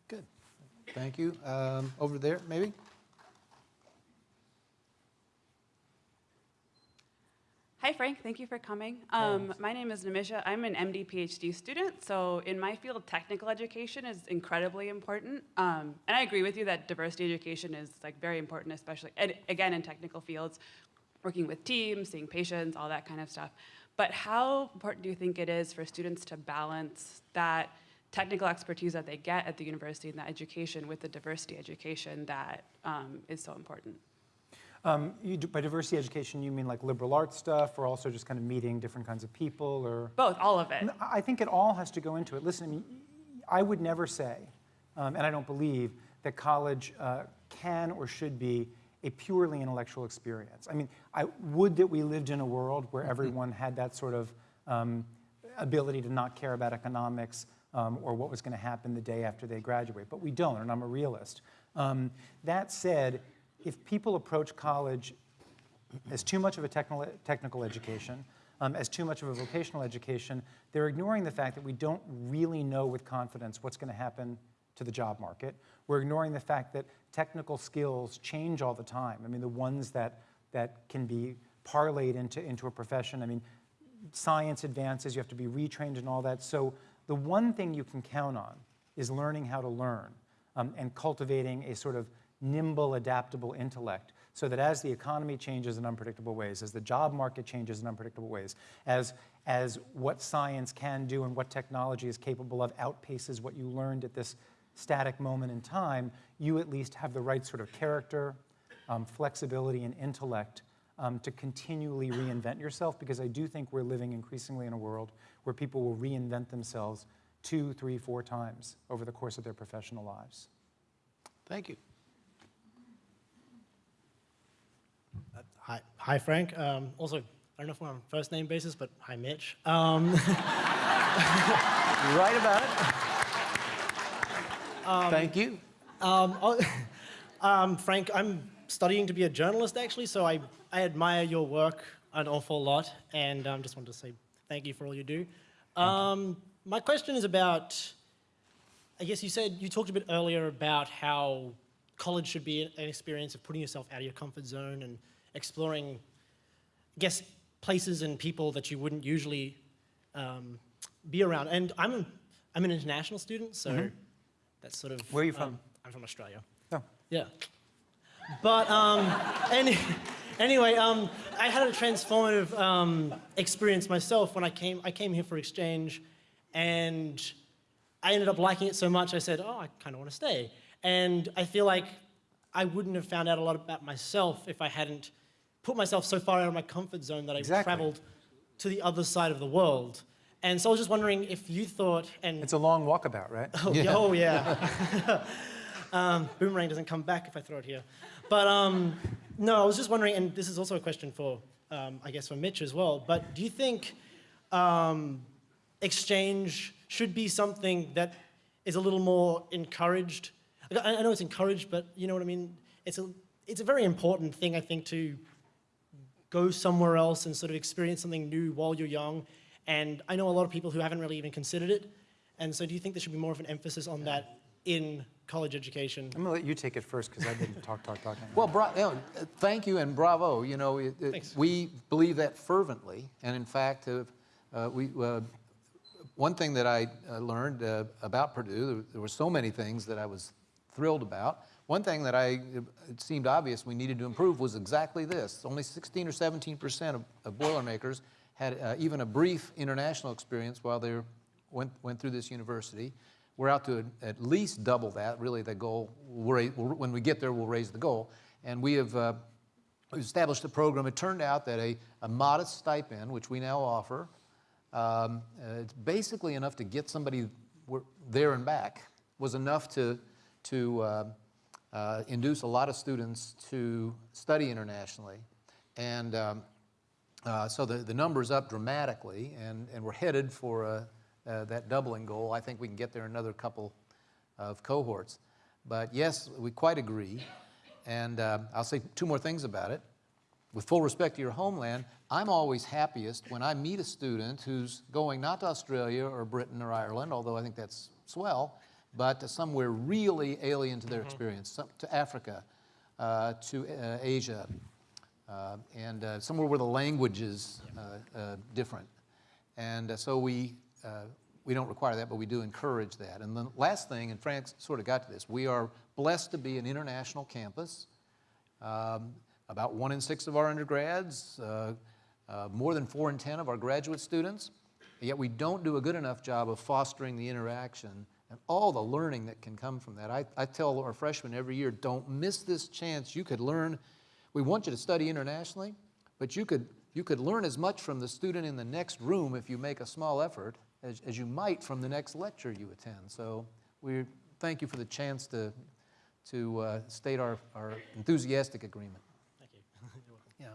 A: Good. Thank you. Um, Over there, maybe?
I: Hi, Frank. Thank you for coming. Um, my name is Namisha. I'm an MD PhD student. So, in my field, technical education is incredibly important. Um, and I agree with you that diversity education is like very important, especially and again in technical fields, working with teams, seeing patients, all that kind of stuff. But how important do you think it is for students to balance that technical expertise that they get at the university and that education with the diversity education that um, is so important?
B: Um, you do, by diversity education, you mean like liberal arts stuff, or also just kind of meeting different kinds of people, or?
I: Both, all of it.
B: I think it all has to go into it. Listen, I, mean, I would never say, um, and I don't believe, that college uh, can or should be a purely intellectual experience. I mean, I would that we lived in a world where everyone had that sort of um, ability to not care about economics um, or what was going to happen the day after they graduate, but we don't, and I'm a realist. Um, that said, if people approach college as too much of a technical, technical education, um, as too much of a vocational education, they're ignoring the fact that we don't really know with confidence what's going to happen to the job market. We're ignoring the fact that technical skills change all the time. I mean, the ones that, that can be parlayed into, into a profession. I mean, science advances, you have to be retrained and all that. So the one thing you can count on is learning how to learn um, and cultivating a sort of nimble, adaptable intellect so that as the economy changes in unpredictable ways, as the job market changes in unpredictable ways, as, as what science can do and what technology is capable of outpaces what you learned at this static moment in time, you at least have the right sort of character, um, flexibility, and intellect um, to continually reinvent yourself because I do think we're living increasingly in a world where people will reinvent themselves two, three, four times over the course of their professional lives.
A: Thank you.
J: Hi, hi Frank. Um, also, I don't know if we're on a first name basis, but hi, Mitch. Um,
A: Right about it. Thank you.
J: um, um, Frank, I'm studying to be a journalist actually, so I, I admire your work an awful lot, and um, just wanted to say thank you for all you do. Um, my question is about, I guess you said, you talked a bit earlier about how college should be an experience of putting yourself out of your comfort zone and exploring, I guess, places and people that you wouldn't usually um, be around. And I'm, I'm an international student, so that's sort of.
B: Where are you from?
J: um, I'm from Australia.
B: Oh.
J: Yeah. But um, any, anyway, um, I had a transformative um, experience myself when I came. I came here for exchange, and I ended up liking it so much. I said, "Oh, I kind of want to stay." And I feel like I wouldn't have found out a lot about myself if I hadn't put myself so far out of my comfort zone that I
B: Exactly.
J: traveled to the other side of the world. And so I was just wondering if you thought, and
B: It's a long walkabout, right?
J: Oh, yeah. Oh, yeah. um, boomerang doesn't come back if I throw it here. But um, no, I was just wondering, and this is also a question for, um, I guess, for Mitch as well. But do you think um, exchange should be something that is a little more encouraged? I, I know it's encouraged, but you know what I mean. It's a it's a very important thing, I think, to go somewhere else and sort of experience something new while you're young. And I know a lot of people who haven't really even considered it. And so do you think there should be more of an emphasis on that in college education?
B: I'm going to let you take it first because I didn't talk, talk, talking.
A: Well, bra- you know, thank you and bravo. You know, it, it- we believe that fervently, and in fact, uh, uh, we. Uh, one thing that I uh, learned uh, about Purdue, there, there were so many things that I was thrilled about. One thing that I it seemed obvious we needed to improve was exactly this. Only 16 or 17 percent of, of Boilermakers had uh, even a brief international experience while they went, went through this university. We're out to at least double that. Really, the goal, we'll when we get there, we'll raise the goal. And we have uh, established a program. It turned out that a, a modest stipend, which we now offer, um, uh, it's basically enough to get somebody there and back was enough to, to uh, induce a lot of students to study internationally. And um, uh, so the, the number's up dramatically, and, and we're headed for uh, that doubling goal. I think we can get there another couple of cohorts. But yes, we quite agree. And uh, I'll say two more things about it. With full respect to your homeland, I'm always happiest when I meet a student who's going not to Australia or Britain or Ireland, although I think that's swell, but to somewhere really alien to their experience, some, to Africa, uh, to uh, Asia, uh, and uh, somewhere where the language is uh, uh, different. And so we, uh, we don't require that, but we do encourage that. And the last thing, and Frank sort of got to this, we are blessed to be an international campus. Um, about one in six of our undergrads, uh, uh, more than four in 10 of our graduate students, yet we don't do a good enough job of fostering the interaction and all the learning that can come from that. I, I tell our freshmen every year, don't miss this chance. You could learn, we want you to study internationally, but you could, you could learn as much from the student in the next room if you make a small effort as, as you might from the next lecture you attend. So we thank you for the chance to, to uh, state our, our enthusiastic agreement.
J: Thank you.
A: Yeah.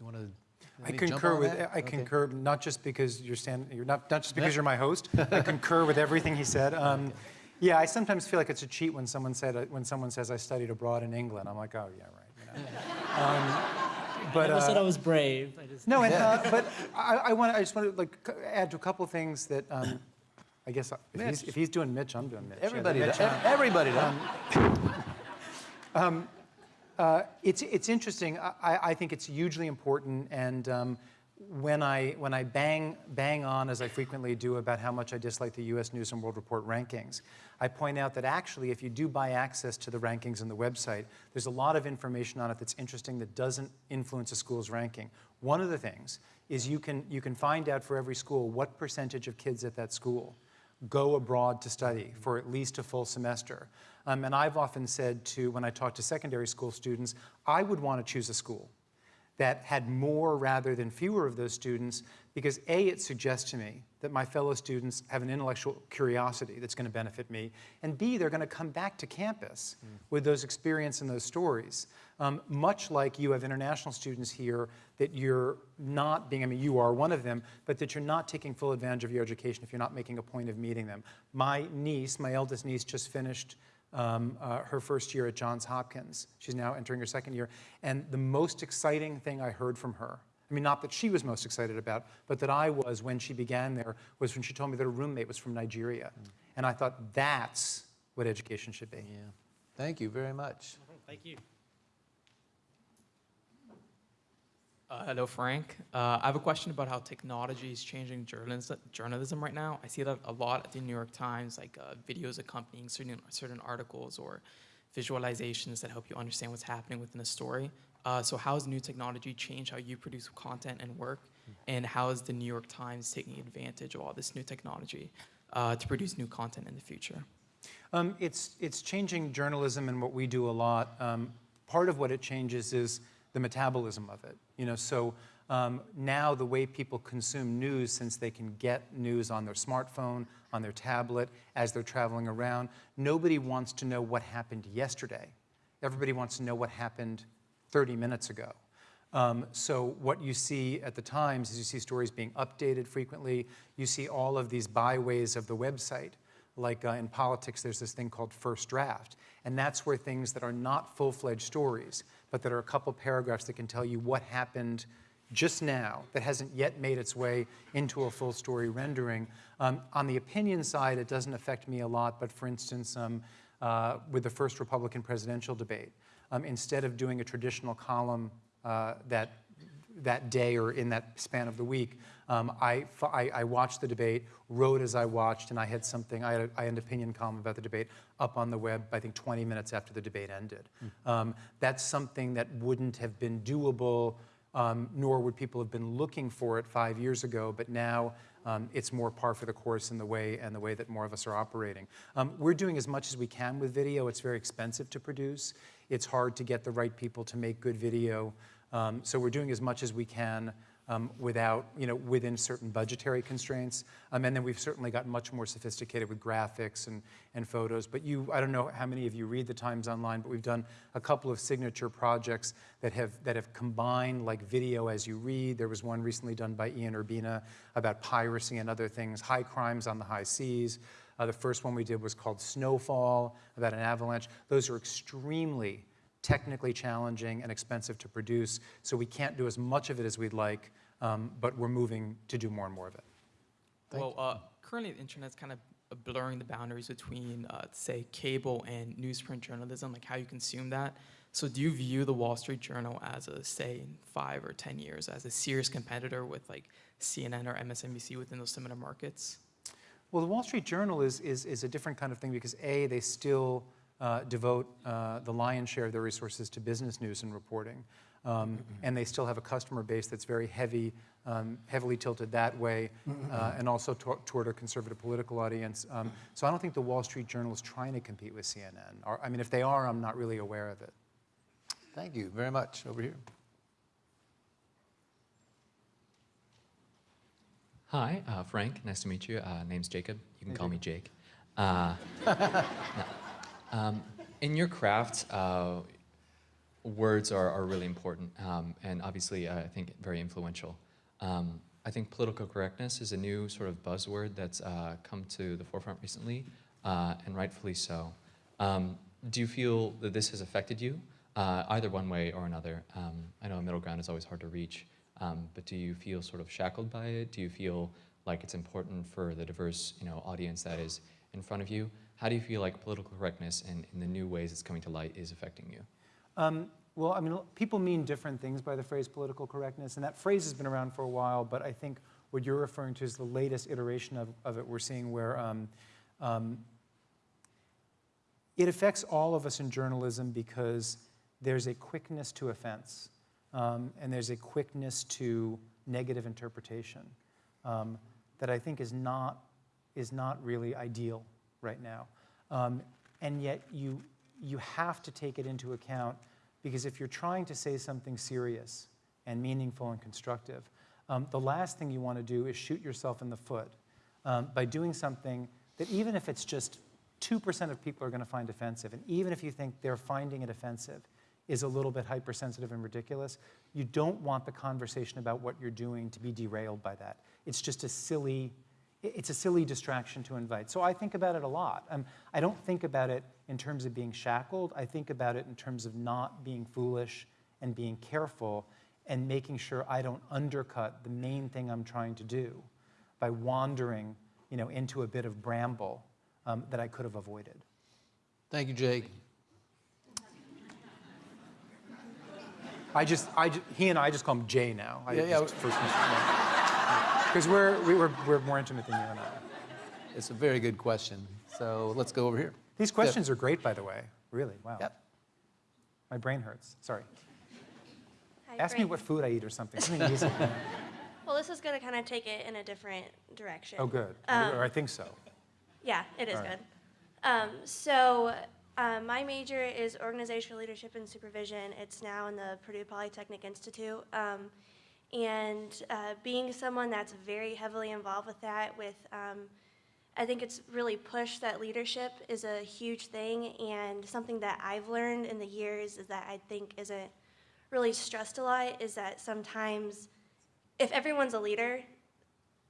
A: You want to?
B: I concur with, I concur, not just because you're stand, you're not, not just because you're my host, I concur with everything he said. Um, yeah, I sometimes feel like it's a cheat when someone said, when someone says I studied abroad in England. I'm like, oh, yeah, right. You know? um, but,
J: I never said I
B: uh,
J: was brave. I just,
B: no, and, uh, but I, I want, I just want to like add to a couple things that, um, I guess, uh, if he's, if he's doing Mitch, I'm doing Mitch. Yeah,
A: Everybody,
B: Mitch,
A: does.
B: uh,
A: everybody does.
B: Uh, it's, it's interesting. I, I think it's hugely important. And um, when I, when I bang, bang on, as I frequently do, about how much I dislike the US News and World Report rankings, I point out that actually, if you do buy access to the rankings on the website, there's a lot of information on it that's interesting that doesn't influence a school's ranking. One of the things is you can, you can find out for every school what percentage of kids at that school go abroad to study for at least a full semester. Um, and I've often said to, when I talk to secondary school students, I would want to choose a school that had more rather than fewer of those students because A, it suggests to me that my fellow students have an intellectual curiosity that's going to benefit me, and B, they're going to come back to campus with those experience and those stories. Um, much like you have international students here that you're not being, I mean, you are one of them, but that you're not taking full advantage of your education if you're not making a point of meeting them. My niece, my eldest niece, just finished um, uh, her first year at Johns Hopkins. She's now entering her second year. And the most exciting thing I heard from her, I mean, not that she was most excited about, but that I was when she began there, was when she told me that her roommate was from Nigeria. And I thought, that's what education should be.
A: Yeah. Thank you very much.
J: thank you.
K: Uh, hello, Frank. Uh, I have a question about how technology is changing journalism, journalism right now. I see that a lot at the New York Times, like uh, videos accompanying certain, certain articles or visualizations that help you understand what's happening within a story. Uh, so how has new technology changed how you produce content and work? And how is the New York Times taking advantage of all this new technology uh, to produce new content in the future?
B: Um, it's, it's changing journalism and what we do a lot. Um, part of what it changes is the metabolism of it. You know, so um, now the way people consume news, since they can get news on their smartphone, on their tablet, as they're traveling around, nobody wants to know what happened yesterday. Everybody wants to know what happened 30 minutes ago. Um, so what you see at the Times is you see stories being updated frequently. You see all of these byways of the website. Like uh, in politics, there's this thing called first draft. And that's where things that are not full-fledged stories, but that are a couple paragraphs that can tell you what happened just now that hasn't yet made its way into a full story rendering. Um, on the opinion side, it doesn't affect me a lot, but for instance, um, uh, with the first Republican presidential debate, um, instead of doing a traditional column uh, that that day or in that span of the week, um, I, I, I, watched the debate, wrote as I watched, and I had something, I had, a, I had an opinion column about the debate up on the web, I think 20 minutes after the debate ended. Mm. Um, that's something that wouldn't have been doable, um, nor would people have been looking for it five years ago, but now um, it's more par for the course in the way and the way that more of us are operating. Um, we're doing as much as we can with video. It's very expensive to produce. It's hard to get the right people to make good video. Um, so we're doing as much as we can. Um, without, you know, within certain budgetary constraints. Um, and then we've certainly gotten much more sophisticated with graphics and, and photos. But you, I don't know how many of you read the Times Online, but we've done a couple of signature projects that have, that have combined like video as you read. There was one recently done by Ian Urbina about piracy and other things, high crimes on the high seas. Uh, the first one we did was called Snowfall, about an avalanche. Those are extremely technically challenging and expensive to produce, so we can't do as much of it as we'd like, um, but we're moving to do more and more of it.
K: well, uh, currently the internet's kind of blurring the boundaries between, uh, say, cable and newsprint journalism, like how you consume that. So do you view the Wall Street Journal as a, say, in five or 10 years, as a serious competitor with like CNN or MSNBC within those similar markets?
B: Well, the Wall Street Journal is, is, is a different kind of thing because A, they still uh, devote uh, the lion's share of their resources to business news and reporting. Um, and they still have a customer base that's very heavy, um, heavily tilted that way, uh, and also to toward a conservative political audience. Um, so I don't think the Wall Street Journal is trying to compete with CNN. Or, I mean, if they are, I'm not really aware of it.
A: Thank you very much. Over here.
L: Hi, uh, Frank. Nice to meet you. Uh, name's Jacob. You can call me Jake. Uh, no. Um, in your craft, uh, words are, are really important, um, and obviously, uh, I think very influential. Um, I think political correctness is a new sort of buzzword that's uh, come to the forefront recently, uh, and rightfully so. Um, do you feel that this has affected you, uh, either one way or another? Um, I know a middle ground is always hard to reach, um, but do you feel sort of shackled by it? Do you feel like it's important for the diverse, you know, audience that is in front of you? How do you feel like political correctness and in the new ways it's coming to light is affecting you?
B: Um, well, I mean, people mean different things by the phrase political correctness, and that phrase has been around for a while, but I think what you're referring to is the latest iteration of, of it we're seeing where um, um, it affects all of us in journalism because there's a quickness to offense, um, and there's a quickness to negative interpretation um, that I think is not, is not really ideal right now. Um, and yet you, you have to take it into account because if you're trying to say something serious and meaningful and constructive, um, the last thing you want to do is shoot yourself in the foot um, by doing something that even if it's just 2% of people are going to find offensive, and even if you think they're finding it offensive, is a little bit hypersensitive and ridiculous, you don't want the conversation about what you're doing to be derailed by that. It's just a silly, it's a silly distraction to invite. So I think about it a lot. Um, I don't think about it in terms of being shackled. I think about it in terms of not being foolish and being careful and making sure I don't undercut the main thing I'm trying to do by wandering you know, into a bit of bramble um, that I could have avoided.
A: Thank you, Jake.
B: I just, I just, he and I just call him Jay now. I
A: Yeah, yeah.
B: just first Because we're, we were, we're more intimate than you and I.
A: It's a very good question. So let's go over here.
B: These questions are great, by the way. Really, wow.
A: Yep.
B: My brain hurts. Sorry.
M: Hi,
B: Ask me what food I eat or something. Something easy.
M: Well, this is going to kind of take it in a different direction.
B: oh, good.
M: Um,
B: or I think so.
M: Yeah, it is
B: All right.
M: good. Um, so, uh, my major is organizational leadership and supervision. It's now in the Purdue Polytechnic Institute. Um, and uh, being someone that's very heavily involved with that, with um, I think it's really pushed that leadership is a huge thing, and something that I've learned in the years is that I think isn't really stressed a lot is that sometimes if everyone's a leader,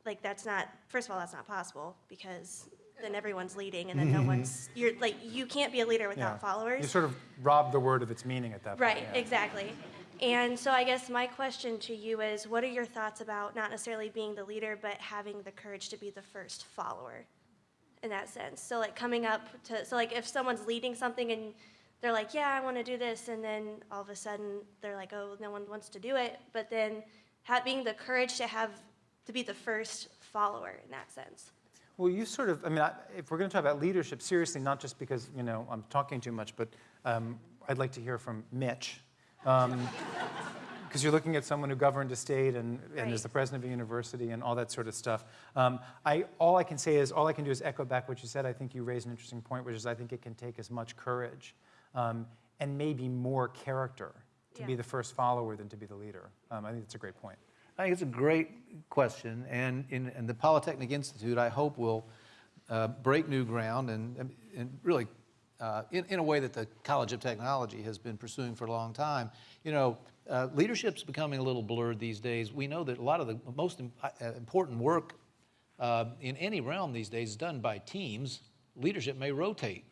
M: like that's not first of all that's not possible because then everyone's leading and then no one's you're like you can't be a leader without
B: Yeah.
M: followers.
B: You sort of rob the word of its meaning at that point.
M: Right,
B: yeah.
M: exactly. And so I guess my question to you is what are your thoughts about not necessarily being the leader, but having the courage to be the first follower in that sense? So, like, coming up to, so, like, if someone's leading something and they're like, yeah, I want to do this, and then all of a sudden they're like, oh, no one wants to do it, but then having the courage to have, to be the first follower in that sense.
B: Well, you sort of, I mean, I, if we're going to talk about leadership seriously, not just because, you know, I'm talking too much, but um, I'd like to hear from Mitch. Because you're looking at someone who governed a state and, and is the president of a university and all that sort of stuff. Um, I, all I can say is, all I can do is echo back what you said. I think you raised an interesting point, which is I think it can take as much courage um, and maybe more character to be the first follower than to be the leader. Um, I think that's a great point.
A: I think it's a great question, and in, and the Polytechnic Institute, I hope will uh, break new ground and, and really uh, in, in a way that the College of Technology has been pursuing for a long time. You know, uh, leadership's becoming a little blurred these days. We know that a lot of the most im- uh, important work uh, in any realm these days is done by teams. Leadership may rotate.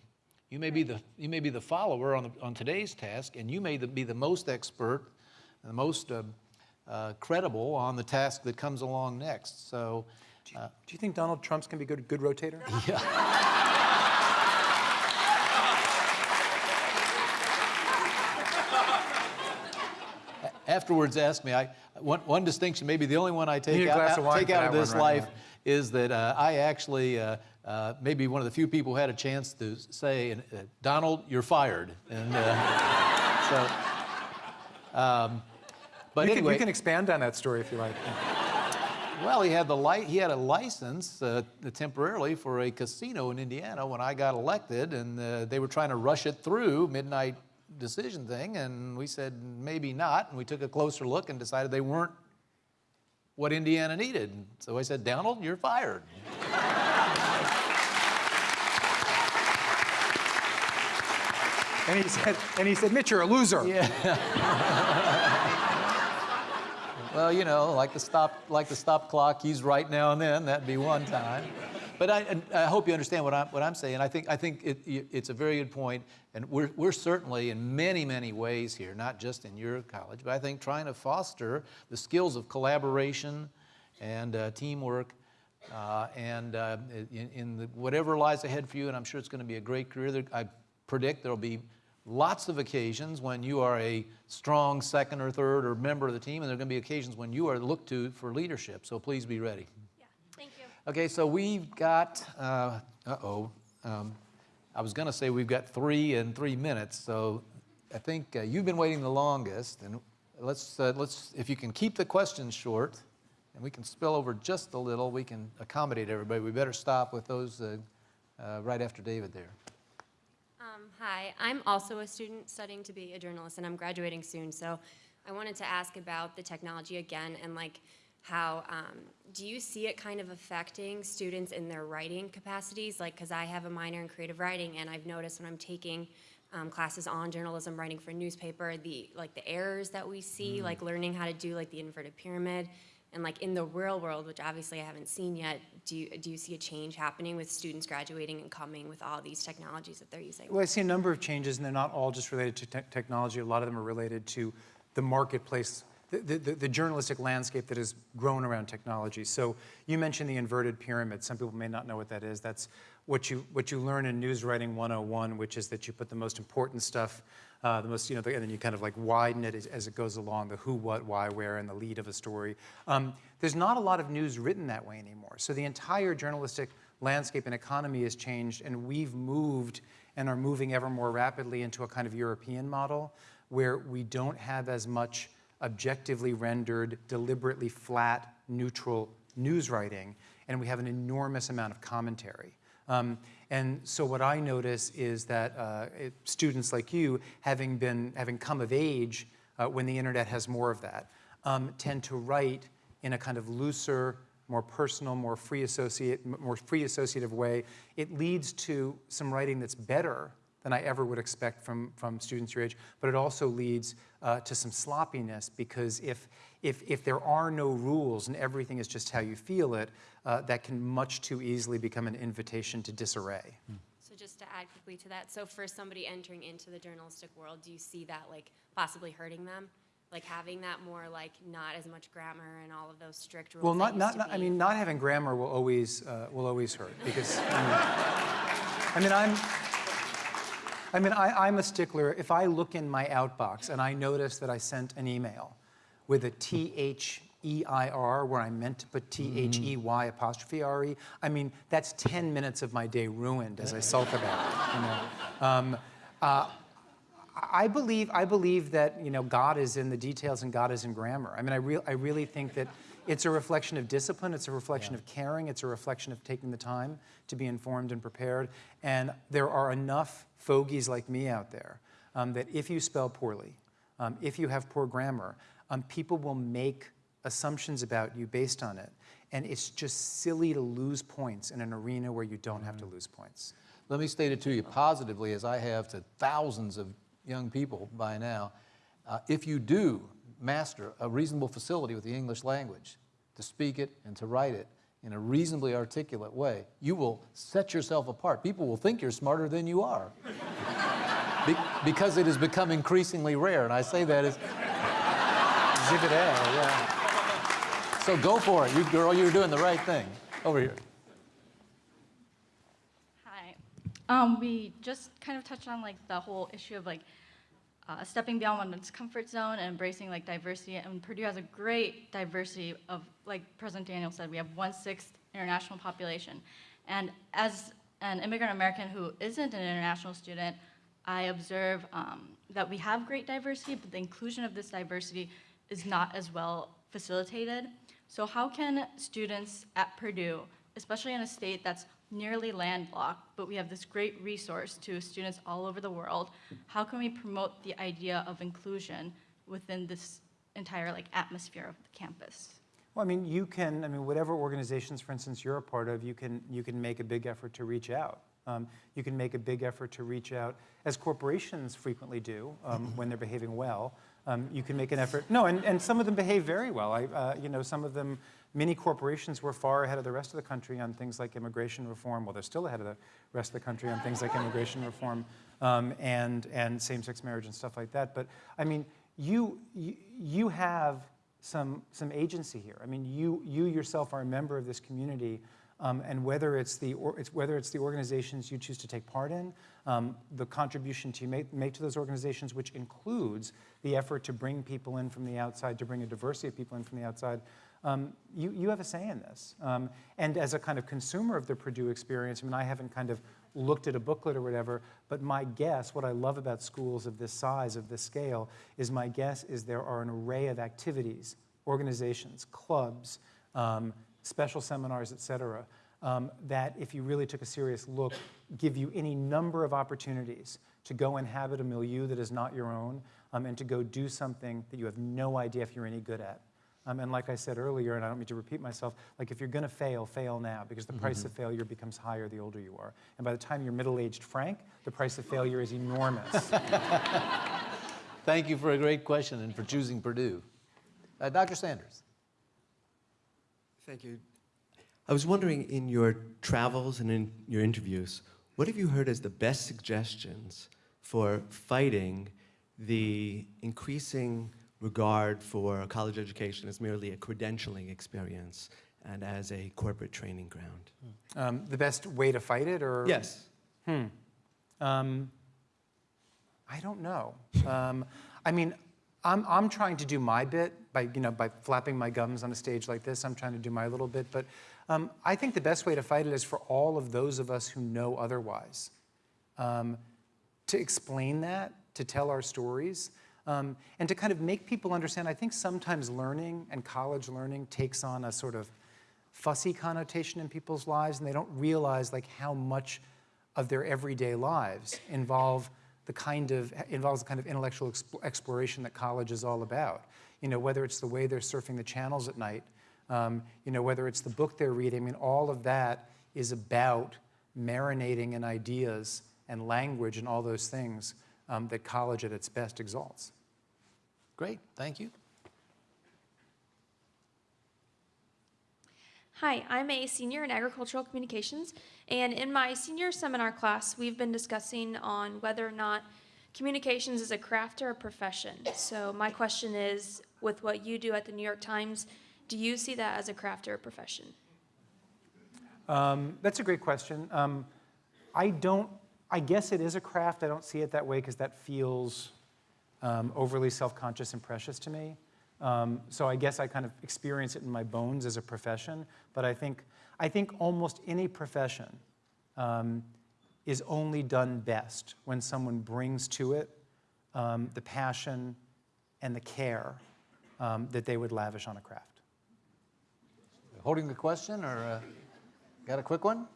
A: You may be the, you may be the follower on, the, on today's task, and you may the- be the most expert, the most uh, uh, credible on the task that comes along next. So, uh,
B: Do you think Donald Trump's going to be a good, good rotator?
A: afterwards asked me, I, one, one distinction, maybe the only one I take out,
B: of
A: take out of this
B: right?
A: life is that uh, I actually, uh, uh, maybe one of the few people who had a chance to say, uh, Donald, you're fired. And uh, so, um, but
B: you, can,
A: anyway.
B: you can expand on that story if you like.
A: Well, he had the li- he had a license uh, temporarily for a casino in Indiana when I got elected, and uh, they were trying to rush it through midnight decision thing, and we said maybe not, and we took a closer look and decided they weren't what Indiana needed. So I said, Donald, you're fired.
B: And he said, and he said, Mitch, you're a loser.
A: Yeah. well, you know, like the stop, like the stop clock, he's right now and then. That'd be one time. But I, I hope you understand what I'm, what I'm saying. I think, I think it, it's a very good point, and we're, we're certainly in many, many ways here, not just in your college, but I think trying to foster the skills of collaboration and uh, teamwork uh, and uh, in, in the, whatever lies ahead for you, and I'm sure it's going to be a great career. There, I predict there'll be lots of occasions when you are a strong second or third or member of the team, and there are going to be occasions when you are looked to for leadership. So please be ready. Okay, so we've got, uh oh, um, I was going to say we've got three and three minutes. So I think uh, you've been waiting the longest, and let's uh, let's if you can keep the questions short, and we can spill over just a little, we can accommodate everybody. We better stop with those uh, uh, right after David there.
N: Um, hi, I'm also a student studying to be a journalist, and I'm graduating soon. So I wanted to ask about the technology again and like how um, do you see it kind of affecting students in their writing capacities? Like, because I have a minor in creative writing, and I've noticed when I'm taking um, classes on journalism, writing for a newspaper, the like the errors that we see,
O: Mm.
N: like learning how to do like the inverted pyramid. And like in the real world, which obviously I haven't seen yet, do you, do you see a change happening with students graduating and coming with all these technologies that they're using?
B: Well, I see a number of changes, and they're not all just related to te- technology. A lot of them are related to the marketplace, the, the, journalistic landscape that has grown around technology. So you mentioned the inverted pyramid. Some people may not know what that is. That's what you, what you learn in News Writing 101, which is that you put the most important stuff, uh, the most, you know, the, and then you kind of like widen it as, as it goes along, the who, what, why, where, and the lead of a story. Um, there's not a lot of news written that way anymore. So the entire journalistic landscape and economy has changed, and we've moved and are moving ever more rapidly into a kind of European model where we don't have as much objectively rendered, deliberately flat, neutral news writing, and we have an enormous amount of commentary. Um, and so what I notice is that uh, it, students like you, having been having come of age uh, when the internet has more of that, um, tend to write in a kind of looser, more personal, more free associate, more free associative way. It leads to some writing that's better than I ever would expect from, from students your age, but it also leads uh, to some sloppiness because if, if, if there are no rules and everything is just how you feel it, uh, that can much too easily become an invitation to disarray.
N: So just to add quickly to that, so for somebody entering into the journalistic world, do you see that like possibly hurting them? Like having that more like not as much grammar and all of those strict rules?
B: Well, not, not, not I mean, not having grammar will always, uh, will always hurt because, I mean, I mean, I'm, I mean, I, I'm a stickler. If I look in my outbox and I notice that I sent an email with a T-H-E-I-R where I meant to put T-H-E-Y apostrophe R-E, I mean, that's 10 minutes of my day ruined as I sulk about it, you know. Um, uh, I believe, I believe that you know, God is in the details and God is in grammar. I mean, I, re- I really think that it's a reflection of discipline, it's a reflection of caring, it's a reflection of taking the time to be informed and prepared. And there are enough fogies like me out there um, that if you spell poorly, um, if you have poor grammar, um, people will make assumptions about you based on it. And it's just silly to lose points in an arena where you don't have to lose points.
A: Let me state it to you positively, as I have to thousands of young people by now. Uh, if you do master a reasonable facility with the English language, to speak it and to write it in a reasonably articulate way, you will set yourself apart. People will think you're smarter than you are. Be- because it has become increasingly rare, and I say that as exhibit A, yeah. So go for it, you girl, you're doing the right thing. Over here.
O: Hi. Um, we just kind of touched on like the whole issue of like uh, stepping beyond one's comfort zone and embracing like diversity. And Purdue has a great diversity of, like President Daniel said, we have one sixth international population. And as an immigrant American who isn't an international student, I observe um, that we have great diversity, but the inclusion of this diversity is not as well facilitated. So how can students at Purdue, especially in a state that's nearly landlocked, but we have this great resource to students all over the world, how can we promote the idea of inclusion within this entire like atmosphere of the campus?
B: Well, I mean, you can, I mean, whatever organizations, for instance, you're a part of, you can, you can make a big effort to reach out. Um, you can make a big effort to reach out, as corporations frequently do um, when they're behaving well. Um, you can make an effort. No, and, and some of them behave very well. I, uh, you know, some of them, many corporations were far ahead of the rest of the country on things like immigration reform. Well, they're still ahead of the rest of the country on things like immigration reform um, and, and same-sex marriage and stuff like that. But I mean, you, you, you have some, some agency here. I mean, you, you yourself are a member of this community, um, and whether it's, the, or, it's, whether it's the organizations you choose to take part in, um, the contribution you make, make to those organizations, which includes the effort to bring people in from the outside, to bring a diversity of people in from the outside, um, you, you have a say in this. Um, and as a kind of consumer of the Purdue experience, I mean, I haven't kind of looked at a booklet or whatever, but my guess, what I love about schools of this size, of this scale, is my guess is there are an array of activities, organizations, clubs, um, special seminars, et cetera, um, that if you really took a serious look, give you any number of opportunities to go inhabit a milieu that is not your own um, and to go do something that you have no idea if you're any good at. Um, and like I said earlier, and I don't mean to repeat myself, like if you're going to fail, fail now because the price of failure becomes higher the older you are. And by the time you're middle-aged Frank, the price of failure is enormous.
A: Thank you for a great question and for choosing Purdue. Uh, Dr. Sanders.
P: Thank you. I was wondering, in your travels and in your interviews, what have you heard as the best suggestions for fighting the increasing regard for a college education as merely a credentialing experience and as a corporate training ground?
B: Um, the best way to fight it, or
P: Yes.
B: Hmm. Um, I don't know. Um, I mean, I'm, I'm trying to do my bit by, you know, by flapping my gums on a stage like this. I'm trying to do my little bit. But um, I think the best way to fight it is for all of those of us who know otherwise um, to explain that, to tell our stories, um, and to kind of make people understand. I think sometimes learning and college learning takes on a sort of fussy connotation in people's lives, and they don't realize like how much of their everyday lives involve the kind of involves the kind of intellectual exp exploration that college is all about. You know, whether it's the way they're surfing the channels at night, um, you know, whether it's the book they're reading. I mean, all of that is about marinating in ideas and language and all those things um, that college at its best exalts.
A: Great, thank you.
Q: Hi, I'm a senior in agricultural communications, and in my senior seminar class, we've been discussing on whether or not communications is a craft or a profession. So my question is, with what you do at the New York Times, do you see that as a craft or a profession?
B: Um, that's a great question. Um, I don't, I guess it is a craft. I don't see it that way because that feels um, overly self-conscious and precious to me. Um, so I guess I kind of experience it in my bones as a profession. But I think, I think almost any profession um, is only done best when someone brings to it um, the passion and the care um, that they would lavish on a craft.
A: Holding the question, or uh, got a quick one?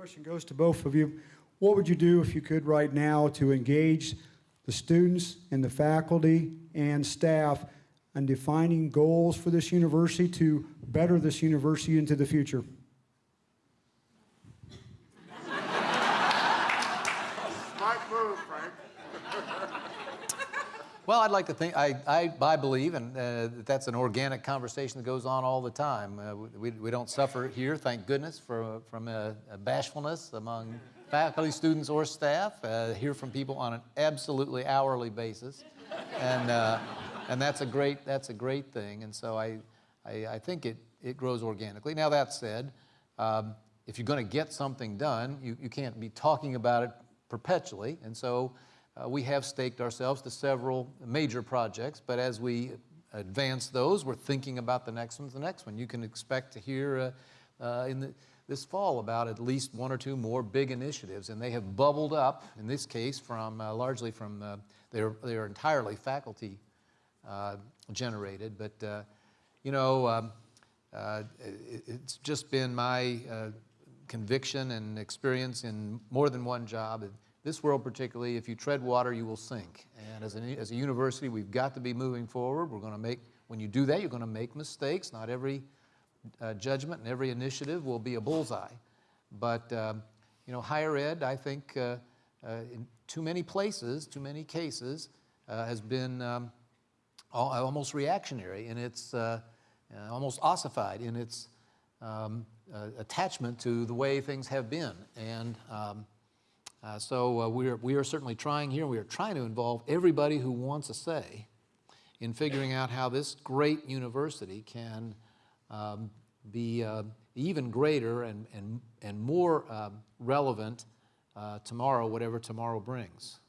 R: Question goes to both of you. What would you do if you could right now to engage the students and the faculty and staff and defining goals for this university to better this university into the future?
S: Smart move, Frank.
A: Well, I'd like to think, I, I, I believe, and uh, that that's an organic conversation that goes on all the time. Uh, we, we don't suffer here, thank goodness, for, from a, a bashfulness among faculty, students, or staff. Uh, hear from people on an absolutely hourly basis, and uh, and that's a great that's a great thing. And so I, I, I think it it grows organically. Now that said, um, if you're going to get something done, you, you can't be talking about it perpetually, and so. Uh, we have staked ourselves to several major projects, but as we advance those, we're thinking about the next one's the next one. You can expect to hear uh, uh, in the, this fall about at least one or two more big initiatives, and they have bubbled up, in this case, from uh, largely from, uh, they're, they're entirely faculty generated, but you know, um, uh, it, it's just been my uh, conviction and experience in more than one job. This world particularly, if you tread water, you will sink. And as a, as a university, we've got to be moving forward. We're going to make, when you do that, you're going to make mistakes. Not every uh, judgment and every initiative will be a bullseye. But, um, you know, higher ed, I think, uh, uh, in too many places, too many cases, uh, has been um, al- almost reactionary in its, uh, uh, almost ossified in its um, attachment to the way things have been. And um, uh, so uh, we, are, we are certainly trying here, we are trying to involve everybody who wants a say in figuring out how this great university can um, be uh, even greater and, and, and more um, relevant uh, tomorrow, whatever tomorrow brings.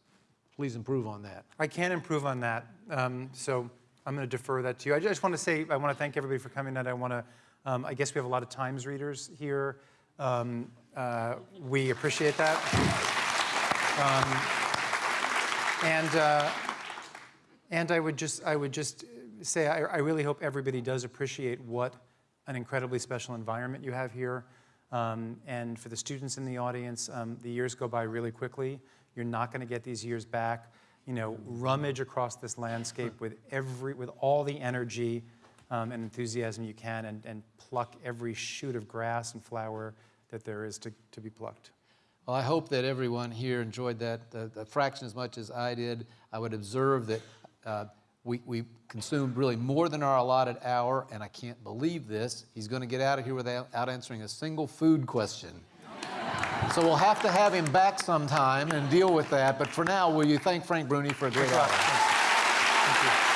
A: Please improve on that.
B: I can improve on that, um, so I'm going to defer that to you. I just want to say, I want to thank everybody for coming, and I want to, um, I guess we have a lot of Times readers here. Um, uh, we appreciate that. Um, and, uh, and I would just, I would just say, I, I really hope everybody does appreciate what an incredibly special environment you have here. Um, and for the students in the audience, um, the years go by really quickly. You're not going to get these years back. You know, rummage across this landscape with every, with all the energy um, and enthusiasm you can, and, and pluck every shoot of grass and flower that there is to, to be plucked.
A: Well, I hope that everyone here enjoyed that the fraction as much as I did. I would observe that uh, we, we consumed really more than our allotted hour, and I can't believe this. He's going to get out of here without answering a single food question. so we'll have to have him back sometime and deal with that. But for now, will you thank Frank Bruni for a great hour?
B: Thank you.